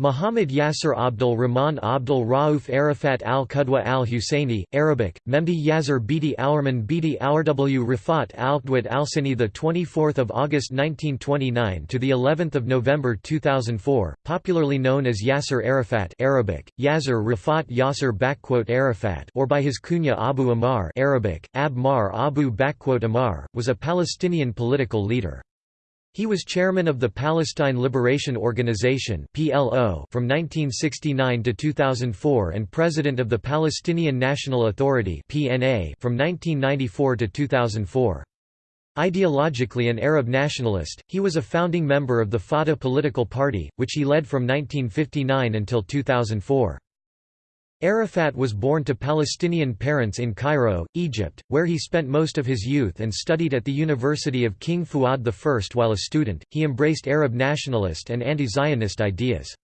Muhammad Yasser Abdul Rahman Abdul Rauf Arafat al-Qudwa al-Husseini, Arabic, Memdi Yazir Biti Aurman Biti Aurw Rafat al-Qudwat al-Sini the 24th August 1929 to the 11th of November 2004, popularly known as Yasser Arafat Arabic, Yazir Rafat Yasser Arafat or by his kunya Abu Ammar Arabic, Ab Mar Abu Ammar, was a Palestinian political leader. He was chairman of the Palestine Liberation Organization (PLO) from 1969 to 2004 and president of the Palestinian National Authority (PNA) from 1994 to 2004. Ideologically an Arab nationalist, he was a founding member of the Fatah political party, which he led from 1959 until 2004. Arafat was born to Palestinian parents in Cairo, Egypt, where he spent most of his youth and studied at the University of King Fuad I. While a student, he embraced Arab nationalist and anti-Zionist ideas.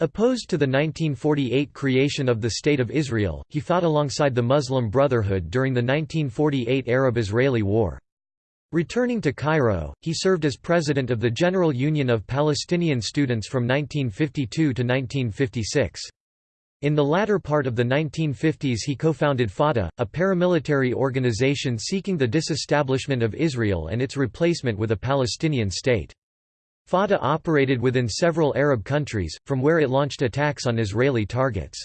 Opposed to the 1948 creation of the State of Israel, he fought alongside the Muslim Brotherhood during the 1948 Arab-Israeli War. Returning to Cairo, he served as president of the General Union of Palestinian Students from 1952 to 1956. In the latter part of the 1950s he co-founded Fatah, a paramilitary organization seeking the disestablishment of Israel and its replacement with a Palestinian state. Fatah operated within several Arab countries, from where it launched attacks on Israeli targets.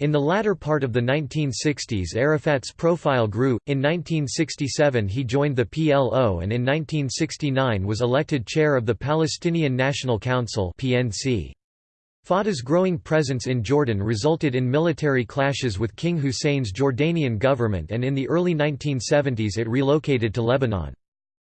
In the latter part of the 1960s Arafat's profile grew, in 1967 he joined the PLO and in 1969 was elected chair of the Palestinian National Council PNC. Fatah's growing presence in Jordan resulted in military clashes with King Hussein's Jordanian government and in the early 1970s it relocated to Lebanon.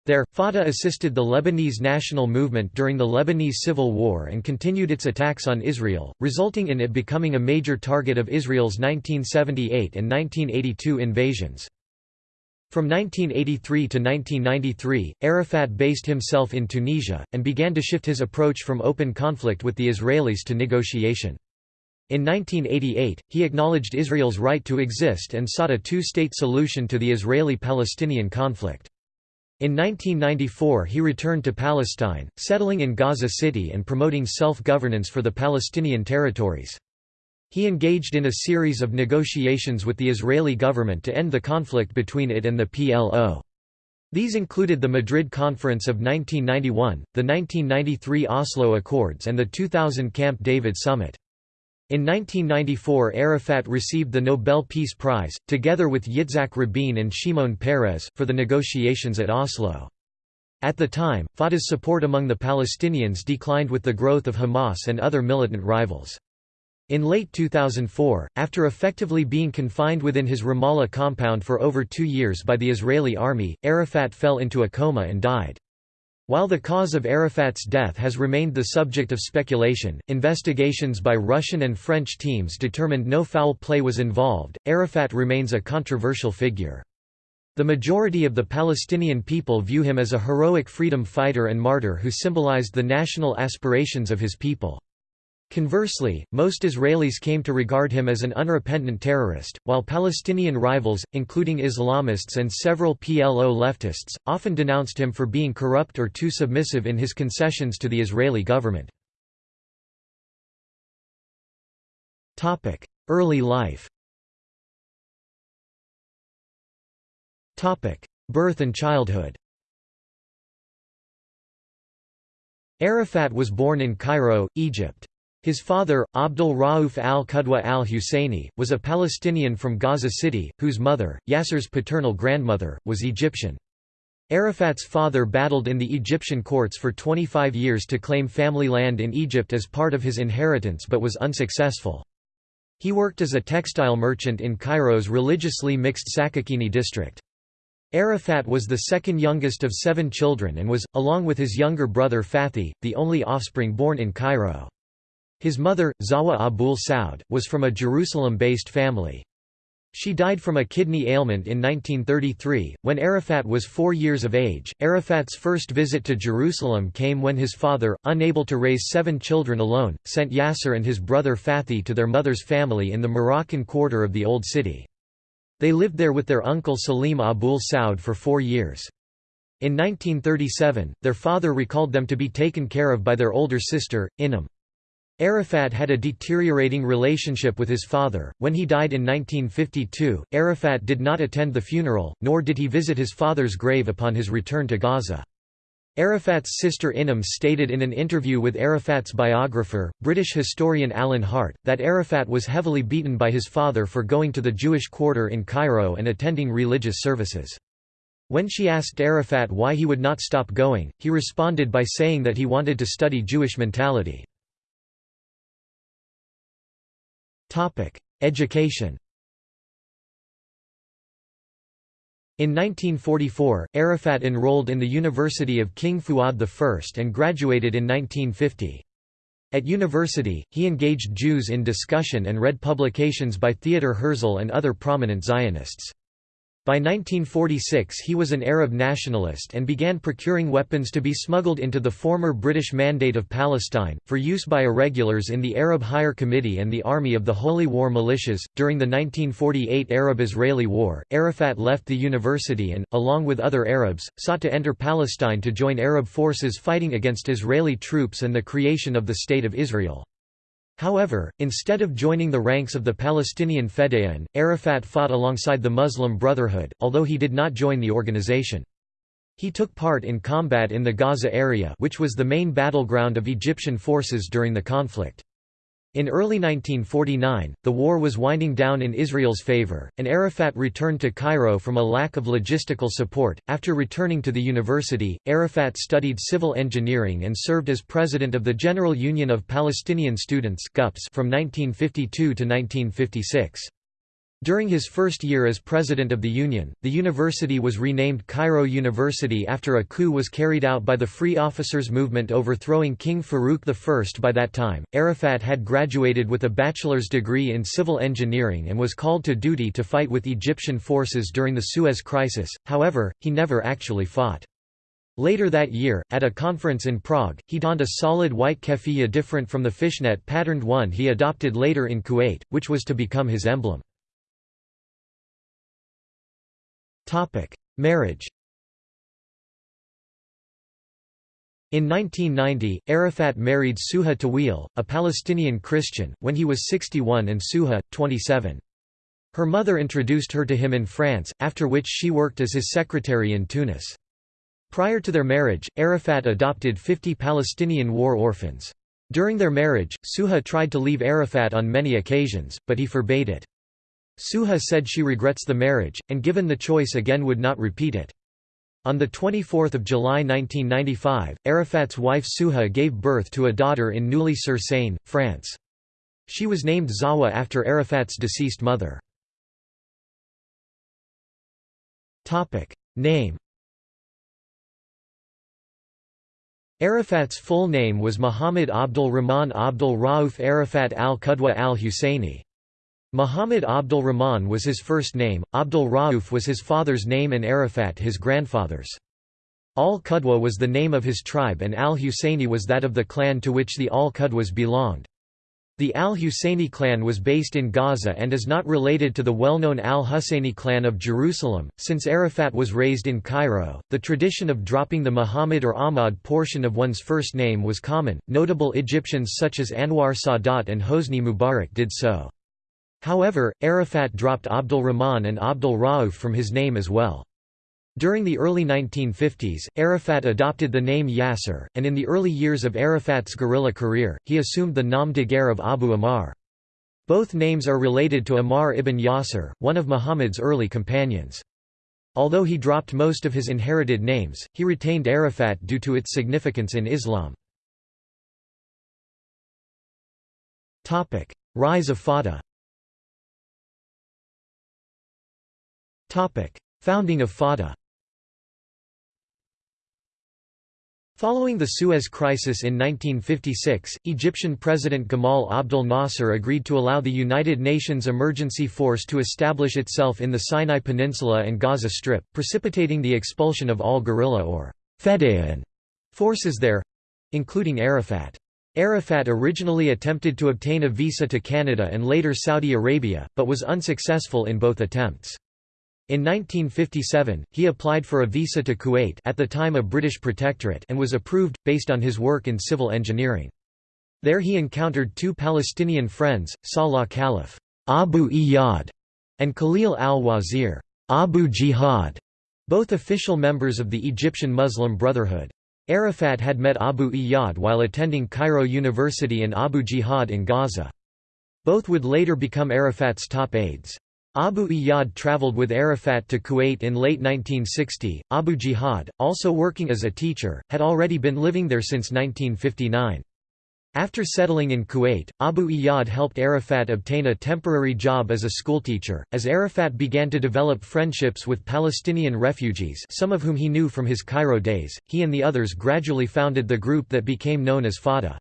There, Fatah assisted the Lebanese national movement during the Lebanese Civil War and continued its attacks on Israel, resulting in it becoming a major target of Israel's 1978 and 1982 invasions. From 1983 to 1993, Arafat based himself in Tunisia, and began to shift his approach from open conflict with the Israelis to negotiation. In 1988, he acknowledged Israel's right to exist and sought a two-state solution to the Israeli-Palestinian conflict. In 1994 he returned to Palestine, settling in Gaza City and promoting self-governance for the Palestinian territories. He engaged in a series of negotiations with the Israeli government to end the conflict between it and the PLO. These included the Madrid Conference of 1991, the 1993 Oslo Accords and the 2000 Camp David Summit. In 1994 Arafat received the Nobel Peace Prize, together with Yitzhak Rabin and Shimon Peres, for the negotiations at Oslo. At the time, Fatah's support among the Palestinians declined with the growth of Hamas and other militant rivals. In late 2004, after effectively being confined within his Ramallah compound for over two years by the Israeli army, Arafat fell into a coma and died. While the cause of Arafat's death has remained the subject of speculation, investigations by Russian and French teams determined no foul play was involved. Arafat remains a controversial figure. The majority of the Palestinian people view him as a heroic freedom fighter and martyr who symbolized the national aspirations of his people. Conversely, most Israelis came to regard him as an unrepentant terrorist, while Palestinian rivals, including Islamists and several PLO leftists, often denounced him for being corrupt or too submissive in his concessions to the Israeli government. Early life Birth and childhood Arafat was born in Cairo, Egypt. His father, Abdul Rauf al-Qudwa al-Husseini, was a Palestinian from Gaza City, whose mother, Yasser's paternal grandmother, was Egyptian. Arafat's father battled in the Egyptian courts for 25 years to claim family land in Egypt as part of his inheritance but was unsuccessful. He worked as a textile merchant in Cairo's religiously mixed Sakakini district. Arafat was the second youngest of seven children and was, along with his younger brother Fathi, the only offspring born in Cairo. His mother, Zawa Abul Saud, was from a Jerusalem-based family. She died from a kidney ailment in 1933, when Arafat was four years of age. Arafat's first visit to Jerusalem came when his father, unable to raise seven children alone, sent Yasser and his brother Fathi to their mother's family in the Moroccan quarter of the Old City. They lived there with their uncle Salim Abul Saud for four years. In 1937, their father recalled them to be taken care of by their older sister, Inam. Arafat had a deteriorating relationship with his father. When he died in 1952, Arafat did not attend the funeral, nor did he visit his father's grave upon his return to Gaza. Arafat's sister Inam stated in an interview with Arafat's biographer, British historian Alan Hart, that Arafat was heavily beaten by his father for going to the Jewish quarter in Cairo and attending religious services. When she asked Arafat why he would not stop going, he responded by saying that he wanted to study Jewish mentality. Education In 1944, Arafat enrolled in the University of King Fuad I and graduated in 1950. At university, he engaged Jews in discussion and read publications by Theodor Herzl and other prominent Zionists. By 1946 he was an Arab nationalist and began procuring weapons to be smuggled into the former British Mandate of Palestine, for use by irregulars in the Arab Higher Committee and the Army of the Holy War Militias. During the 1948 Arab Israeli War, Arafat left the university and, along with other Arabs, sought to enter Palestine to join Arab forces fighting against Israeli troops and the creation of the State of Israel. However, instead of joining the ranks of the Palestinian Fedayeen, Arafat fought alongside the Muslim Brotherhood, although he did not join the organization. He took part in combat in the Gaza area which was the main battleground of Egyptian forces during the conflict. In early 1949, the war was winding down in Israel's favor, and Arafat returned to Cairo from a lack of logistical support. After returning to the university, Arafat studied civil engineering and served as president of the General Union of Palestinian Students from 1952 to 1956. During his first year as president of the Union, the university was renamed Cairo University after a coup was carried out by the Free Officers Movement overthrowing King Farouk I. By that time, Arafat had graduated with a bachelor's degree in civil engineering and was called to duty to fight with Egyptian forces during the Suez Crisis, however, he never actually fought. Later that year, at a conference in Prague, he donned a solid white keffiyeh different from the fishnet-patterned one he adopted later in Kuwait, which was to become his emblem. Marriage In 1990, Arafat married Suha Tawil, a Palestinian Christian, when he was 61 and Suha, 27. Her mother introduced her to him in France, after which she worked as his secretary in Tunis. Prior to their marriage, Arafat adopted 50 Palestinian war orphans. During their marriage, Suha tried to leave Arafat on many occasions, but he forbade it. Suha said she regrets the marriage, and given the choice again would not repeat it. On 24 July 1995, Arafat's wife Suha gave birth to a daughter in Neuilly-sur-Seine, France. She was named Zawa after Arafat's deceased mother. Name Arafat's full name was Muhammad Abdul Rahman Abdul Rauf Arafat al-Qudwa al-Husseini. Muhammad Abdul Rahman was his first name, Abdul Rauf was his father's name and Arafat his grandfather's. Al-Qudwa was the name of his tribe and al-Husseini was that of the clan to which the Al-Qudwas belonged. The al-Husseini clan was based in Gaza and is not related to the well-known al-Husseini clan of Jerusalem. Since Arafat was raised in Cairo, the tradition of dropping the Muhammad or Ahmad portion of one's first name was common. Notable Egyptians such as Anwar Sadat and Hosni Mubarak did so. However, Arafat dropped Abdul Rahman and Abdul Rauf from his name as well. During the early 1950s, Arafat adopted the name Yasser, and in the early years of Arafat's guerrilla career, he assumed the nom de guerre of Abu Ammar. Both names are related to Ammar ibn Yasser, one of Muhammad's early companions. Although he dropped most of his inherited names, he retained Arafat due to its significance in Islam. Rise of Fatah Founding of Fatah Following the Suez Crisis in 1956, Egyptian President Gamal Abdel Nasser agreed to allow the United Nations Emergency Force to establish itself in the Sinai Peninsula and Gaza Strip, precipitating the expulsion of all guerrilla or Fedayeen forces there—including Arafat. Arafat originally attempted to obtain a visa to Canada and later Saudi Arabia, but was unsuccessful in both attempts. In 1957, he applied for a visa to Kuwait at the time a British protectorate and was approved, based on his work in civil engineering. There he encountered two Palestinian friends, Salah Khalif Abu Iyad and Khalil al-Wazir Abu Jihad, both official members of the Egyptian Muslim Brotherhood. Arafat had met Abu Iyad while attending Cairo University and Abu Jihad in Gaza. Both would later become Arafat's top aides. Abu Iyad traveled with Arafat to Kuwait in late 1960. Abu Jihad, also working as a teacher, had already been living there since 1959. After settling in Kuwait, Abu Iyad helped Arafat obtain a temporary job as a schoolteacher. As Arafat began to develop friendships with Palestinian refugees, some of whom he knew from his Cairo days, he and the others gradually founded the group that became known as Fatah.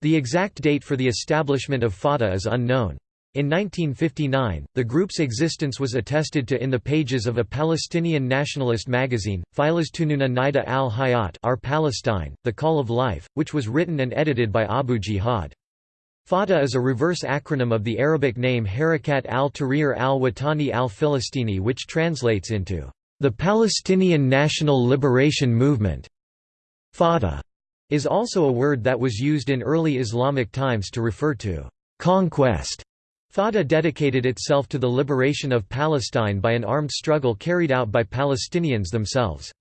The exact date for the establishment of Fatah is unknown. In 1959, the group's existence was attested to in the pages of a Palestinian nationalist magazine, Tununa Nida al-Hayat Our Palestine, The Call of Life, which was written and edited by Abu Jihad. Fatah is a reverse acronym of the Arabic name Harakat al-Tahrir al-Watani al-Filistini which translates into, "...the Palestinian National Liberation Movement". Fatah is also a word that was used in early Islamic times to refer to conquest Fatah dedicated itself to the liberation of Palestine by an armed struggle carried out by Palestinians themselves.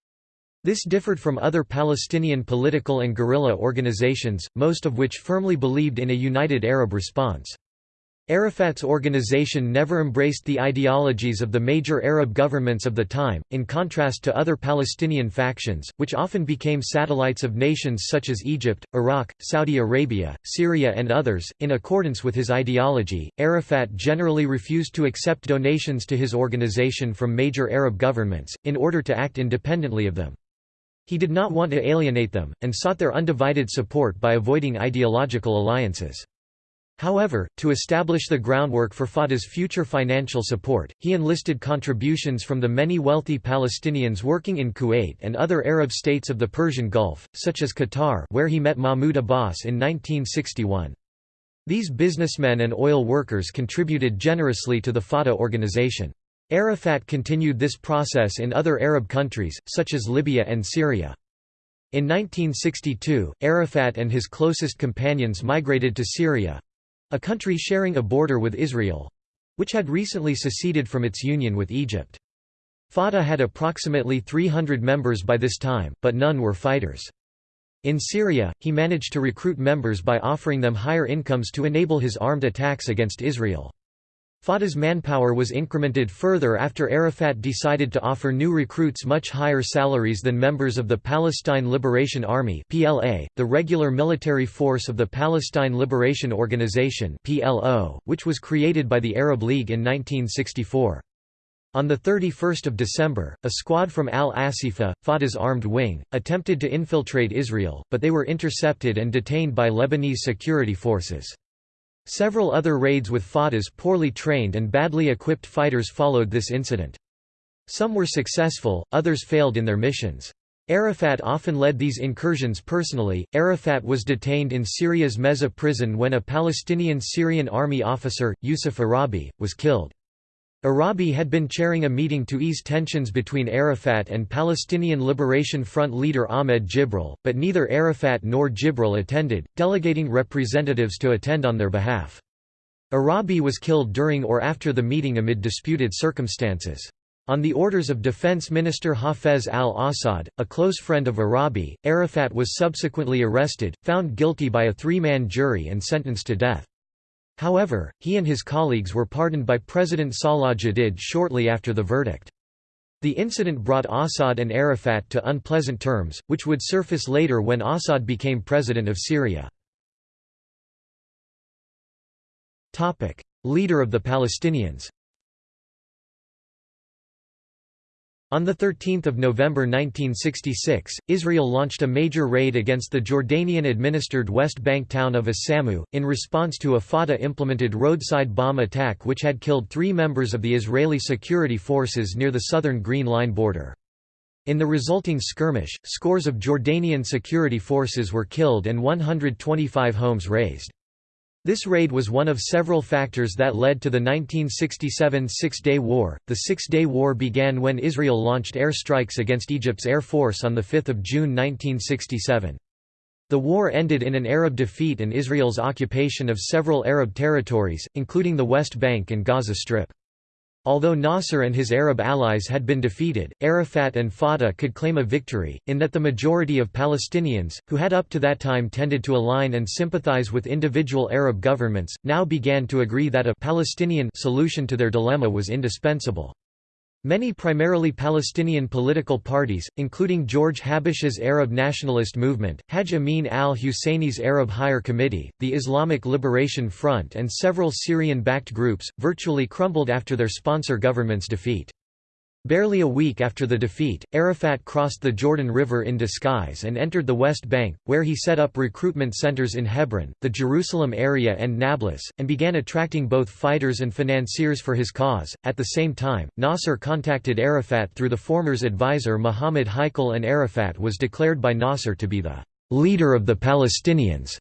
This differed from other Palestinian political and guerrilla organizations, most of which firmly believed in a united Arab response. Arafat's organization never embraced the ideologies of the major Arab governments of the time, in contrast to other Palestinian factions, which often became satellites of nations such as Egypt, Iraq, Saudi Arabia, Syria, and others. In accordance with his ideology, Arafat generally refused to accept donations to his organization from major Arab governments, in order to act independently of them. He did not want to alienate them, and sought their undivided support by avoiding ideological alliances. However, to establish the groundwork for Fatah's future financial support, he enlisted contributions from the many wealthy Palestinians working in Kuwait and other Arab states of the Persian Gulf, such as Qatar where he met Mahmoud Abbas in 1961. These businessmen and oil workers contributed generously to the Fatah organization. Arafat continued this process in other Arab countries, such as Libya and Syria. In 1962, Arafat and his closest companions migrated to Syria, a country sharing a border with Israel—which had recently seceded from its union with Egypt. Fatah had approximately 300 members by this time, but none were fighters. In Syria, he managed to recruit members by offering them higher incomes to enable his armed attacks against Israel. Fatah's manpower was incremented further after Arafat decided to offer new recruits much higher salaries than members of the Palestine Liberation Army (PLA), the regular military force of the Palestine Liberation Organization (PLO), which was created by the Arab League in 1964. On 31 December, a squad from al-Asifa, Fatah's armed wing, attempted to infiltrate Israel, but they were intercepted and detained by Lebanese security forces. Several other raids with Fatah's poorly trained and badly equipped fighters followed this incident. Some were successful, others failed in their missions. Arafat often led these incursions personally. Arafat was detained in Syria's Mezzeh prison when a Palestinian Syrian army officer, Yusuf Arabi, was killed. Arabi had been chairing a meeting to ease tensions between Arafat and Palestinian Liberation Front leader Ahmed Jibril, but neither Arafat nor Jibril attended, delegating representatives to attend on their behalf. Arabi was killed during or after the meeting amid disputed circumstances. On the orders of Defense Minister Hafez al-Assad, a close friend of Arabi, Arafat was subsequently arrested, found guilty by a three-man jury and sentenced to death. However, he and his colleagues were pardoned by President Salah Jadid shortly after the verdict. The incident brought Assad and Arafat to unpleasant terms, which would surface later when Assad became president of Syria. Leader of the Palestinians On 13 November 1966, Israel launched a major raid against the Jordanian-administered West Bank town of As-Samu, in response to a Fatah-implemented roadside bomb attack which had killed three members of the Israeli security forces near the southern Green Line border. In the resulting skirmish, scores of Jordanian security forces were killed and 125 homes razed. This raid was one of several factors that led to the 1967 Six-Day War. The Six-Day War began when Israel launched air strikes against Egypt's Air Force on 5 June 1967. The war ended in an Arab defeat and Israel's occupation of several Arab territories, including the West Bank and Gaza Strip. Although Nasser and his Arab allies had been defeated, Arafat and Fatah could claim a victory, in that the majority of Palestinians, who had up to that time tended to align and sympathize with individual Arab governments, now began to agree that a Palestinian solution to their dilemma was indispensable. Many primarily Palestinian political parties, including George Habash's Arab nationalist movement, Haj Amin al-Husseini's Arab Higher Committee, the Islamic Liberation Front and several Syrian-backed groups, virtually crumbled after their sponsor government's defeat. Barely a week after the defeat, Arafat crossed the Jordan River in disguise and entered the West Bank, where he set up recruitment centers in Hebron, the Jerusalem area, and Nablus, and began attracting both fighters and financiers for his cause. At the same time, Nasser contacted Arafat through the former's advisor Muhammad Heikal, and Arafat was declared by Nasser to be the leader of the Palestinians.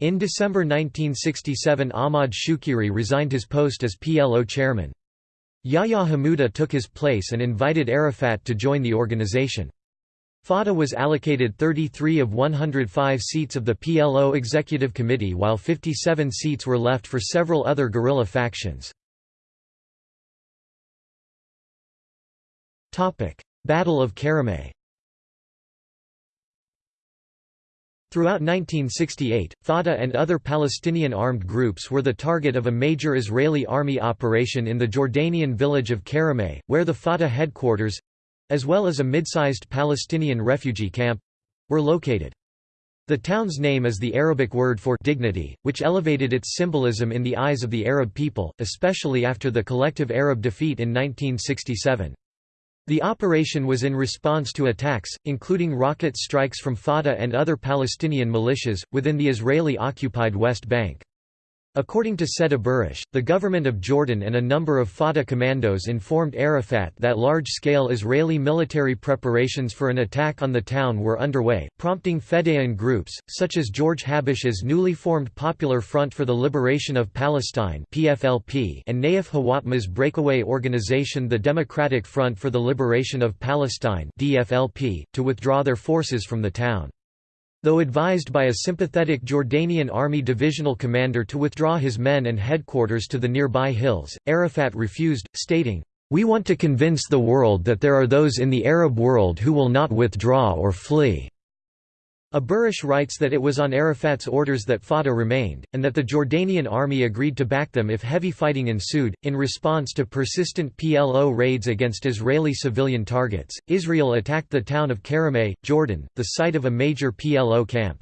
In December 1967, Ahmad Shukeiri resigned his post as PLO chairman. Yahya Hamouda took his place and invited Arafat to join the organization. Fatah was allocated 33 of 105 seats of the PLO Executive Committee while 57 seats were left for several other guerrilla factions. Battle of Karameh Throughout 1968, Fatah and other Palestinian armed groups were the target of a major Israeli army operation in the Jordanian village of Karameh, where the Fatah headquarters—as well as a mid-sized Palestinian refugee camp—were located. The town's name is the Arabic word for dignity, which elevated its symbolism in the eyes of the Arab people, especially after the collective Arab defeat in 1967. The operation was in response to attacks, including rocket strikes from Fatah and other Palestinian militias, within the Israeli-occupied West Bank. According to Said Aburish, the government of Jordan and a number of Fatah commandos informed Arafat that large-scale Israeli military preparations for an attack on the town were underway, prompting Fedayeen groups, such as George Habash's newly formed Popular Front for the Liberation of Palestine PFLP and Nayef Hawatmeh's breakaway organization the Democratic Front for the Liberation of Palestine DFLP, to withdraw their forces from the town. Though advised by a sympathetic Jordanian army divisional commander to withdraw his men and headquarters to the nearby hills, Arafat refused, stating, "'We want to convince the world that there are those in the Arab world who will not withdraw or flee.' Aburish writes that it was on Arafat's orders that Fatah remained, and that the Jordanian army agreed to back them if heavy fighting ensued. In response to persistent PLO raids against Israeli civilian targets, Israel attacked the town of Karameh, Jordan, the site of a major PLO camp.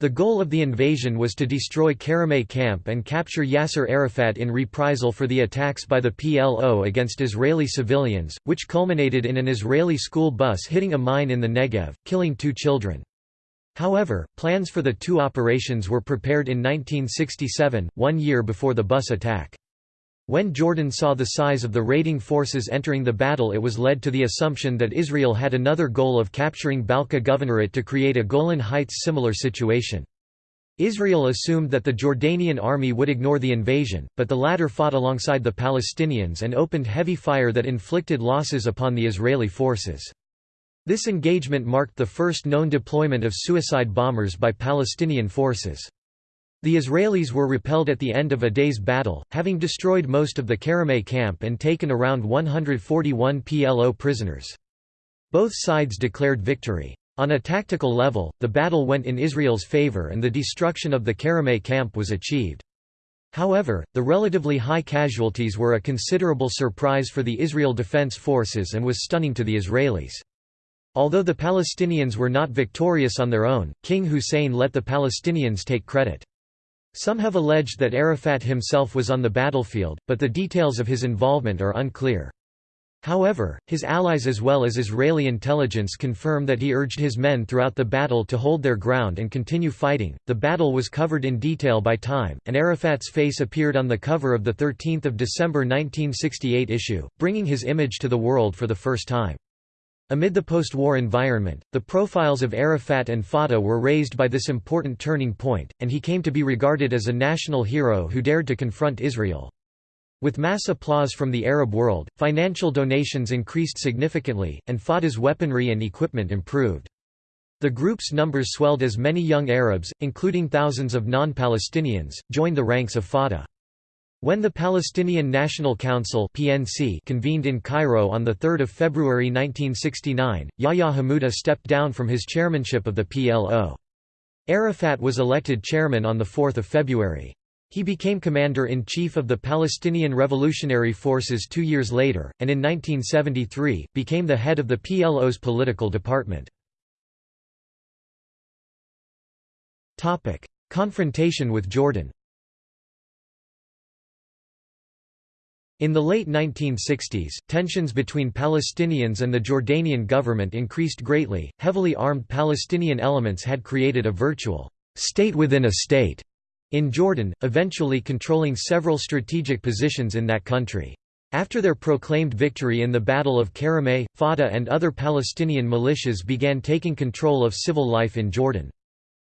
The goal of the invasion was to destroy Karameh camp and capture Yasser Arafat in reprisal for the attacks by the PLO against Israeli civilians, which culminated in an Israeli school bus hitting a mine in the Negev, killing two children. However, plans for the two operations were prepared in 1967, one year before the bus attack. When Jordan saw the size of the raiding forces entering the battle it was led to the assumption that Israel had another goal of capturing Balqa Governorate to create a Golan Heights similar situation. Israel assumed that the Jordanian army would ignore the invasion, but the latter fought alongside the Palestinians and opened heavy fire that inflicted losses upon the Israeli forces. This engagement marked the first known deployment of suicide bombers by Palestinian forces. The Israelis were repelled at the end of a day's battle, having destroyed most of the Karameh camp and taken around 141 PLO prisoners. Both sides declared victory. On a tactical level, the battle went in Israel's favor and the destruction of the Karameh camp was achieved. However, the relatively high casualties were a considerable surprise for the Israel Defense Forces and was stunning to the Israelis. Although the Palestinians were not victorious on their own, King Hussein let the Palestinians take credit. Some have alleged that Arafat himself was on the battlefield, but the details of his involvement are unclear. However, his allies as well as Israeli intelligence confirm that he urged his men throughout the battle to hold their ground and continue fighting. The battle was covered in detail by Time, and Arafat's face appeared on the cover of the 13th of December 1968 issue, bringing his image to the world for the first time. Amid the post-war environment, the profiles of Arafat and Fatah were raised by this important turning point, and he came to be regarded as a national hero who dared to confront Israel. With mass applause from the Arab world, financial donations increased significantly, and Fatah's weaponry and equipment improved. The group's numbers swelled as many young Arabs, including thousands of non-Palestinians, joined the ranks of Fatah. When the Palestinian National Council (PNC) convened in Cairo on 3 February 1969, Yahya Hamouda stepped down from his chairmanship of the PLO. Arafat was elected chairman on 4 February. He became commander-in-chief of the Palestinian Revolutionary Forces two years later, and in 1973, became the head of the PLO's political department. Confrontation with Jordan In the late 1960s, tensions between Palestinians and the Jordanian government increased greatly. Heavily armed Palestinian elements had created a virtual state within a state in Jordan, eventually controlling several strategic positions in that country. After their proclaimed victory in the Battle of Karameh, Fatah and other Palestinian militias began taking control of civil life in Jordan.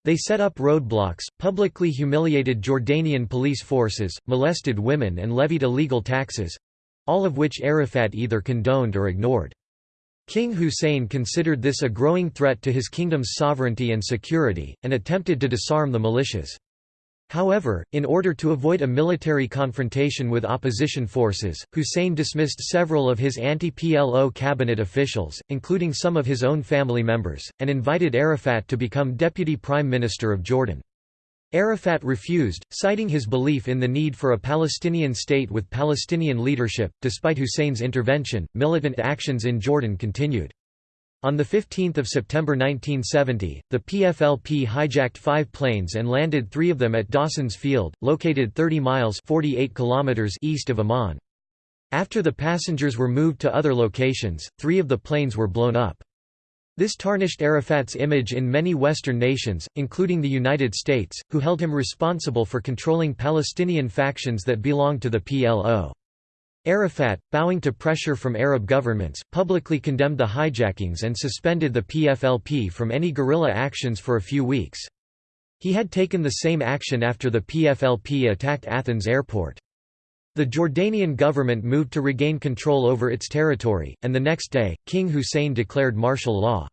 They set up roadblocks, publicly humiliated Jordanian police forces, molested women and levied illegal taxes—all of which Arafat either condoned or ignored. King Hussein considered this a growing threat to his kingdom's sovereignty and security, and attempted to disarm the militias. However, in order to avoid a military confrontation with opposition forces, Hussein dismissed several of his anti-PLO cabinet officials, including some of his own family members, and invited Arafat to become deputy prime minister of Jordan. Arafat refused, citing his belief in the need for a Palestinian state with Palestinian leadership. Despite Hussein's intervention, militant actions in Jordan continued. On 15 September 1970, the PFLP hijacked five planes and landed three of them at Dawson's Field, located 30 miles 48 kilometers east of Amman. After the passengers were moved to other locations, three of the planes were blown up. This tarnished Arafat's image in many Western nations, including the United States, who held him responsible for controlling Palestinian factions that belonged to the PLO. Arafat, bowing to pressure from Arab governments, publicly condemned the hijackings and suspended the PFLP from any guerrilla actions for a few weeks. He had taken the same action after the PFLP attacked Athens airport. The Jordanian government moved to regain control over its territory, and the next day, King Hussein declared martial law.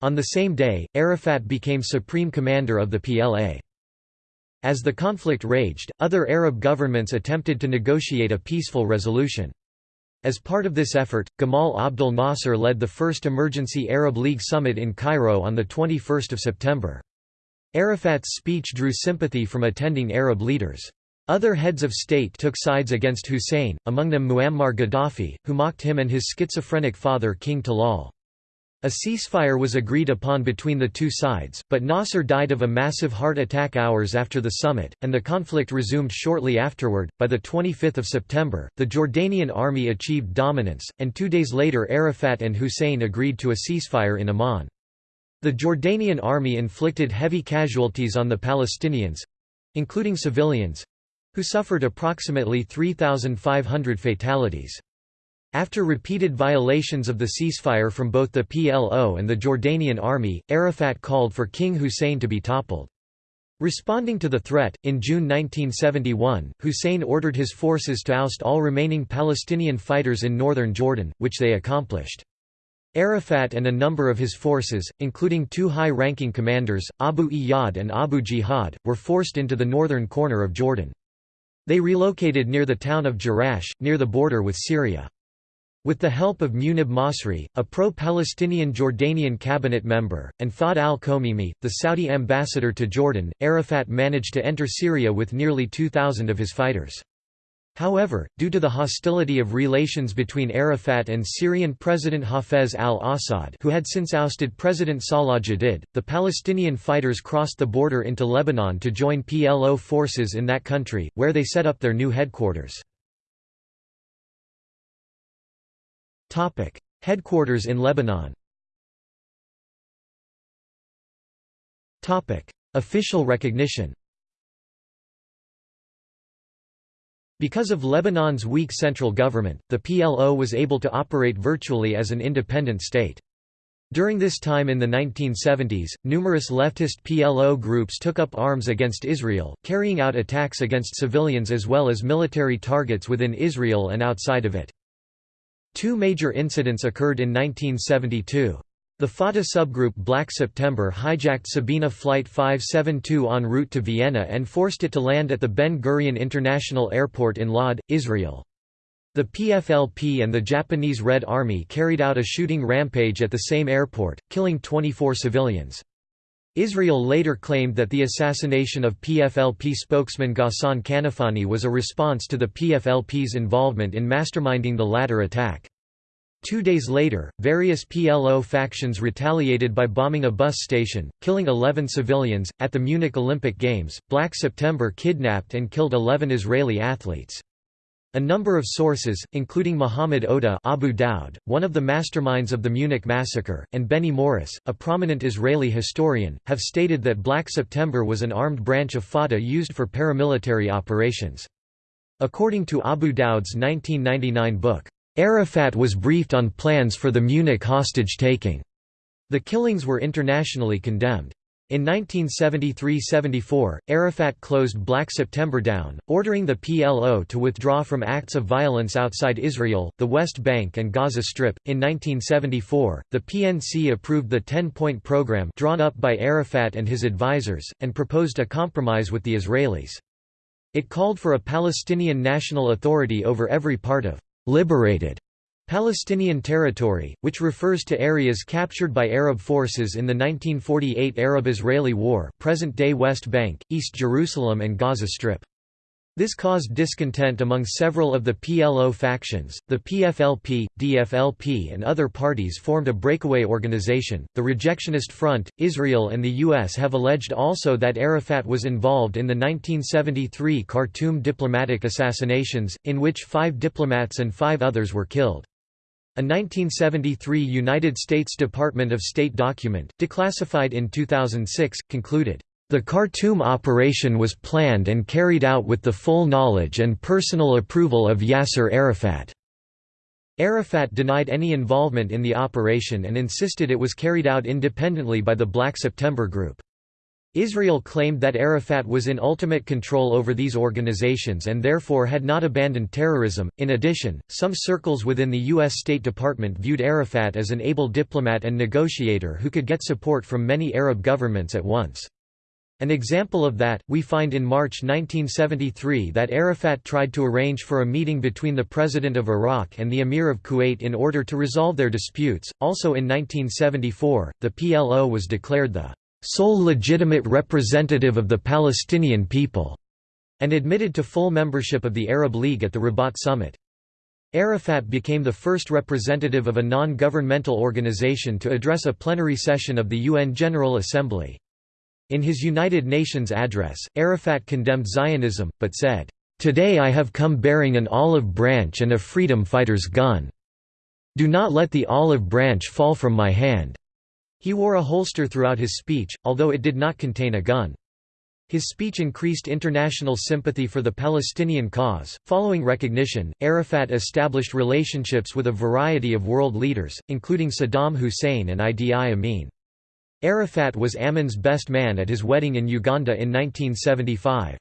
On the same day, Arafat became supreme commander of the PLA. As the conflict raged, other Arab governments attempted to negotiate a peaceful resolution. As part of this effort, Gamal Abdel Nasser led the first emergency Arab League summit in Cairo on 21 September. Arafat's speech drew sympathy from attending Arab leaders. Other heads of state took sides against Hussein, among them Muammar Gaddafi, who mocked him and his schizophrenic father King Talal. A ceasefire was agreed upon between the two sides, but Nasser died of a massive heart attack hours after the summit, and the conflict resumed shortly afterward. By the 25th of September, the Jordanian army achieved dominance, and two days later Arafat and Hussein agreed to a ceasefire in Amman. The Jordanian army inflicted heavy casualties on the Palestinians—including civilians—who suffered approximately 3,500 fatalities. After repeated violations of the ceasefire from both the PLO and the Jordanian army, Arafat called for King Hussein to be toppled. Responding to the threat, in June 1971, Hussein ordered his forces to oust all remaining Palestinian fighters in northern Jordan, which they accomplished. Arafat and a number of his forces, including two high-ranking commanders, Abu Iyad and Abu Jihad, were forced into the northern corner of Jordan. They relocated near the town of Jerash, near the border with Syria. With the help of Munib Masri, a pro-Palestinian Jordanian cabinet member, and Fahd al-Komimi, the Saudi ambassador to Jordan, Arafat managed to enter Syria with nearly 2,000 of his fighters. However, due to the hostility of relations between Arafat and Syrian President Hafez al-Assad who had since ousted President Salah Jadid, the Palestinian fighters crossed the border into Lebanon to join PLO forces in that country, where they set up their new headquarters. Topic: Headquarters in Lebanon. Topic: Official recognition. Because of Lebanon's weak central government, the PLO was able to operate virtually as an independent state. During this time in the 1970s, numerous leftist PLO groups took up arms against Israel, carrying out attacks against civilians as well as military targets within Israel and outside of it. Two major incidents occurred in 1972. The Fatah subgroup Black September hijacked Sabena Flight 572 en route to Vienna and forced it to land at the Ben Gurion International Airport in Lod, Israel. The PFLP and the Japanese Red Army carried out a shooting rampage at the same airport, killing 24 civilians. Israel later claimed that the assassination of PFLP spokesman Ghassan Kanafani was a response to the PFLP's involvement in masterminding the latter attack. Two days later, various PLO factions retaliated by bombing a bus station, killing 11 civilians. At the Munich Olympic Games, Black September kidnapped and killed 11 Israeli athletes. A number of sources, including Muhammad Oda Abu Daud, one of the masterminds of the Munich massacre, and Benny Morris, a prominent Israeli historian, have stated that Black September was an armed branch of Fatah used for paramilitary operations. According to Abu Daud's 1999 book, Arafat was briefed on plans for the Munich hostage-taking. The killings were internationally condemned. In 1973–74, Arafat closed Black September down, ordering the PLO to withdraw from acts of violence outside Israel, the West Bank and Gaza Strip. In 1974, the PNC approved the 10-point program drawn up by Arafat and his advisers, and proposed a compromise with the Israelis. It called for a Palestinian national authority over every part of liberated Palestinian territory, which refers to areas captured by Arab forces in the 1948 Arab-Israeli War present-day West Bank, East Jerusalem and Gaza Strip. This caused discontent among several of the PLO factions. The PFLP, DFLP, and other parties formed a breakaway organization, the Rejectionist Front. Israel and the U.S. have alleged also that Arafat was involved in the 1973 Khartoum diplomatic assassinations, in which five diplomats and five others were killed. A 1973 United States Department of State document, declassified in 2006, concluded, the Khartoum operation was planned and carried out with the full knowledge and personal approval of Yasser Arafat. Arafat denied any involvement in the operation and insisted it was carried out independently by the Black September Group. Israel claimed that Arafat was in ultimate control over these organizations and therefore had not abandoned terrorism. In addition, some circles within the U.S. State Department viewed Arafat as an able diplomat and negotiator who could get support from many Arab governments at once. An example of that, we find in March 1973 that Arafat tried to arrange for a meeting between the President of Iraq and the Emir of Kuwait in order to resolve their disputes. Also in 1974, the PLO was declared the sole legitimate representative of the Palestinian people, and admitted to full membership of the Arab League at the Rabat summit. Arafat became the first representative of a non-governmental organization to address a plenary session of the UN General Assembly. In his United Nations address, Arafat condemned Zionism, but said, "...today I have come bearing an olive branch and a freedom fighter's gun. Do not let the olive branch fall from my hand." He wore a holster throughout his speech, although it did not contain a gun. His speech increased international sympathy for the Palestinian cause. Following recognition, Arafat established relationships with a variety of world leaders, including Saddam Hussein and Idi Amin. Arafat was Amin's best man at his wedding in Uganda in 1975.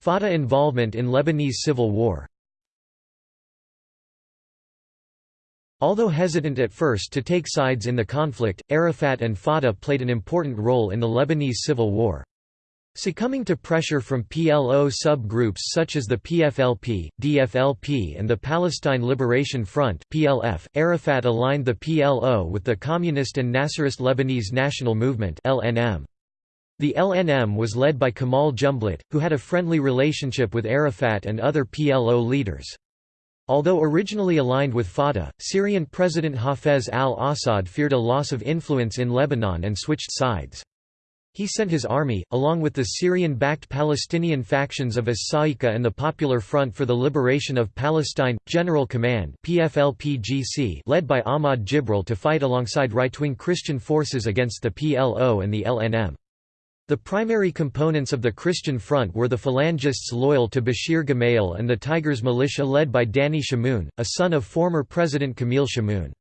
Fatah involvement in Lebanese civil war Although hesitant at first to take sides in the conflict, Arafat and Fatah played an important role in the Lebanese civil war. Succumbing to pressure from PLO sub-groups such as the PFLP, DFLP and the Palestine Liberation Front PLF, Arafat aligned the PLO with the Communist and Nasserist Lebanese National Movement LNM. The LNM was led by Kamal Jumblatt, who had a friendly relationship with Arafat and other PLO leaders. Although originally aligned with Fatah, Syrian President Hafez al-Assad feared a loss of influence in Lebanon and switched sides. He sent his army, along with the Syrian-backed Palestinian factions of as-Sa'iqa and the Popular Front for the Liberation of Palestine, General Command led by Ahmad Jibril to fight alongside right-wing Christian forces against the PLO and the LNM. The primary components of the Christian Front were the Phalangists loyal to Bashir Gemayel and the Tigers militia led by Danny Chamoun, a son of former President Camille Chamoun.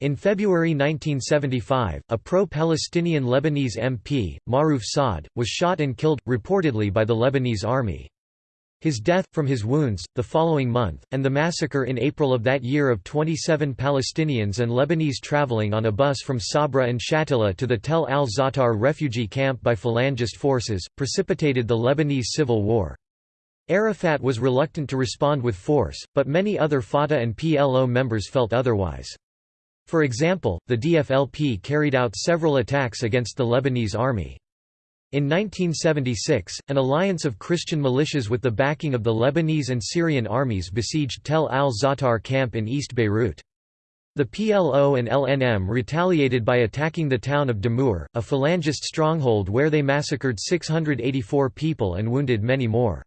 In February 1975, a pro-Palestinian Lebanese MP, Maruf Saad, was shot and killed, reportedly by the Lebanese army. His death, from his wounds, the following month, and the massacre in April of that year of 27 Palestinians and Lebanese traveling on a bus from Sabra and Shatila to the Tel al-Zaatar refugee camp by Phalangist forces, precipitated the Lebanese civil war. Arafat was reluctant to respond with force, but many other Fatah and PLO members felt otherwise. For example, the DFLP carried out several attacks against the Lebanese army. In 1976, an alliance of Christian militias with the backing of the Lebanese and Syrian armies besieged Tel al-Zaatar camp in East Beirut. The PLO and LNM retaliated by attacking the town of Damour, a Phalangist stronghold where they massacred 684 people and wounded many more.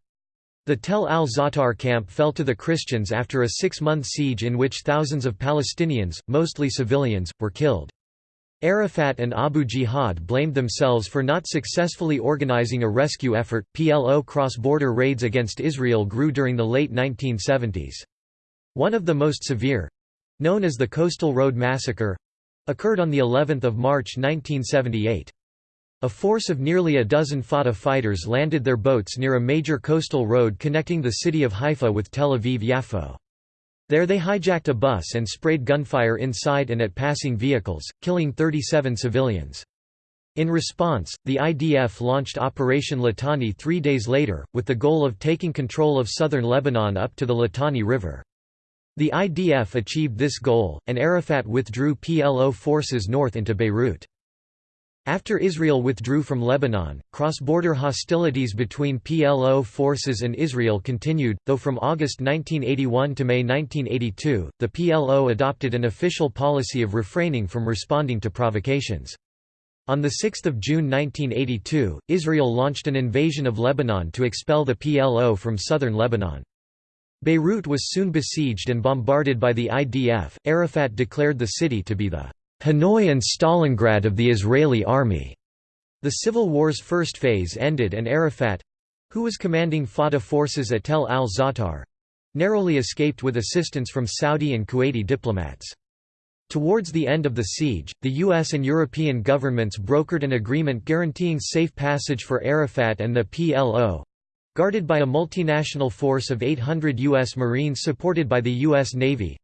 The Tel al-Zaatar camp fell to the Christians after a six-month siege in which thousands of Palestinians, mostly civilians, were killed. Arafat and Abu Jihad blamed themselves for not successfully organizing a rescue effort. PLO cross border raids against Israel grew during the late 1970s. One of the most severe known as the Coastal Road Massacre occurred on the 11th of March 1978. A force of nearly a dozen Fatah fighters landed their boats near a major coastal road connecting the city of Haifa with Tel Aviv-Yafo. There they hijacked a bus and sprayed gunfire inside and at passing vehicles, killing 37 civilians. In response, the IDF launched Operation Litani three days later, with the goal of taking control of southern Lebanon up to the Litani River. The IDF achieved this goal, and Arafat withdrew PLO forces north into Beirut. After Israel withdrew from Lebanon, cross-border hostilities between PLO forces and Israel continued, though from August 1981 to May 1982, the PLO adopted an official policy of refraining from responding to provocations. On 6 June 1982, Israel launched an invasion of Lebanon to expel the PLO from southern Lebanon. Beirut was soon besieged and bombarded by the IDF. Arafat declared the city to be the Hanoi and Stalingrad of the Israeli army. The civil war's first phase ended and Arafat—who was commanding Fatah forces at Tel al-Zaatar—narrowly escaped with assistance from Saudi and Kuwaiti diplomats. Towards the end of the siege, the U.S. and European governments brokered an agreement guaranteeing safe passage for Arafat and the PLO, guarded by a multinational force of 800 U.S. Marines supported by the U.S. Navy,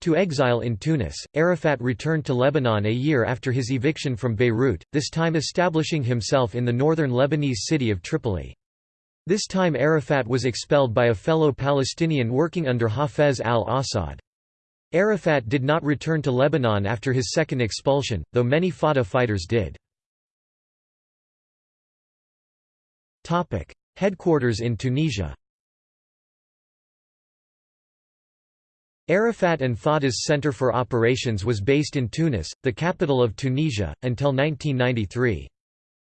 to exile in Tunis, Arafat returned to Lebanon a year after his eviction from Beirut, this time establishing himself in the northern Lebanese city of Tripoli. This time Arafat was expelled by a fellow Palestinian working under Hafez al-Assad. Arafat did not return to Lebanon after his second expulsion, though many Fatah fighters did. Headquarters in Tunisia Arafat and Fatah's Center for Operations was based in Tunis, the capital of Tunisia, until 1993.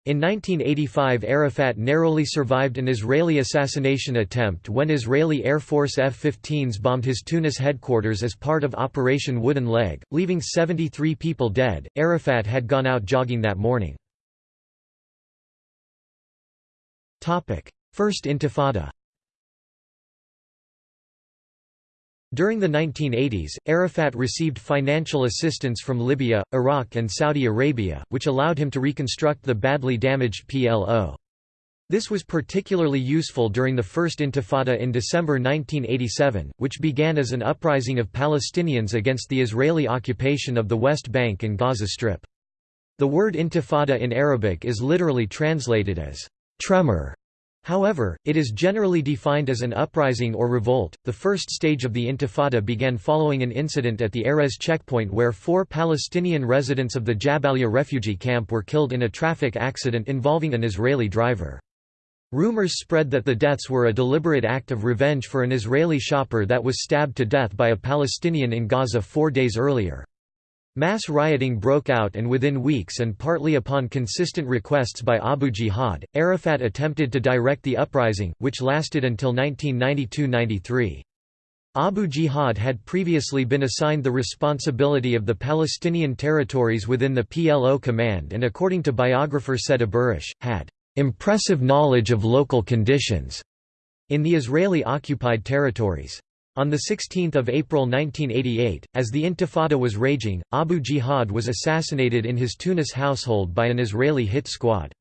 In 1985 Arafat narrowly survived an Israeli assassination attempt when Israeli Air Force F-15s bombed his Tunis headquarters as part of Operation Wooden Leg, leaving 73 people dead. Arafat had gone out jogging that morning. First Intifada During the 1980s, Arafat received financial assistance from Libya, Iraq and Saudi Arabia, which allowed him to reconstruct the badly damaged PLO. This was particularly useful during the First Intifada in December 1987, which began as an uprising of Palestinians against the Israeli occupation of the West Bank and Gaza Strip. The word intifada in Arabic is literally translated as tremor However, it is generally defined as an uprising or revolt. The first stage of the Intifada began following an incident at the Erez checkpoint where four Palestinian residents of the Jabalia refugee camp were killed in a traffic accident involving an Israeli driver. Rumors spread that the deaths were a deliberate act of revenge for an Israeli shopper that was stabbed to death by a Palestinian in Gaza four days earlier. Mass rioting broke out and within weeks and partly upon consistent requests by Abu Jihad, Arafat attempted to direct the uprising, which lasted until 1992–93. Abu Jihad had previously been assigned the responsibility of the Palestinian territories within the PLO command and according to biographer Said Aburish, had "...impressive knowledge of local conditions." in the Israeli-occupied territories. On 16 April 1988, as the Intifada was raging, Abu Jihad was assassinated in his Tunis household by an Israeli hit squad.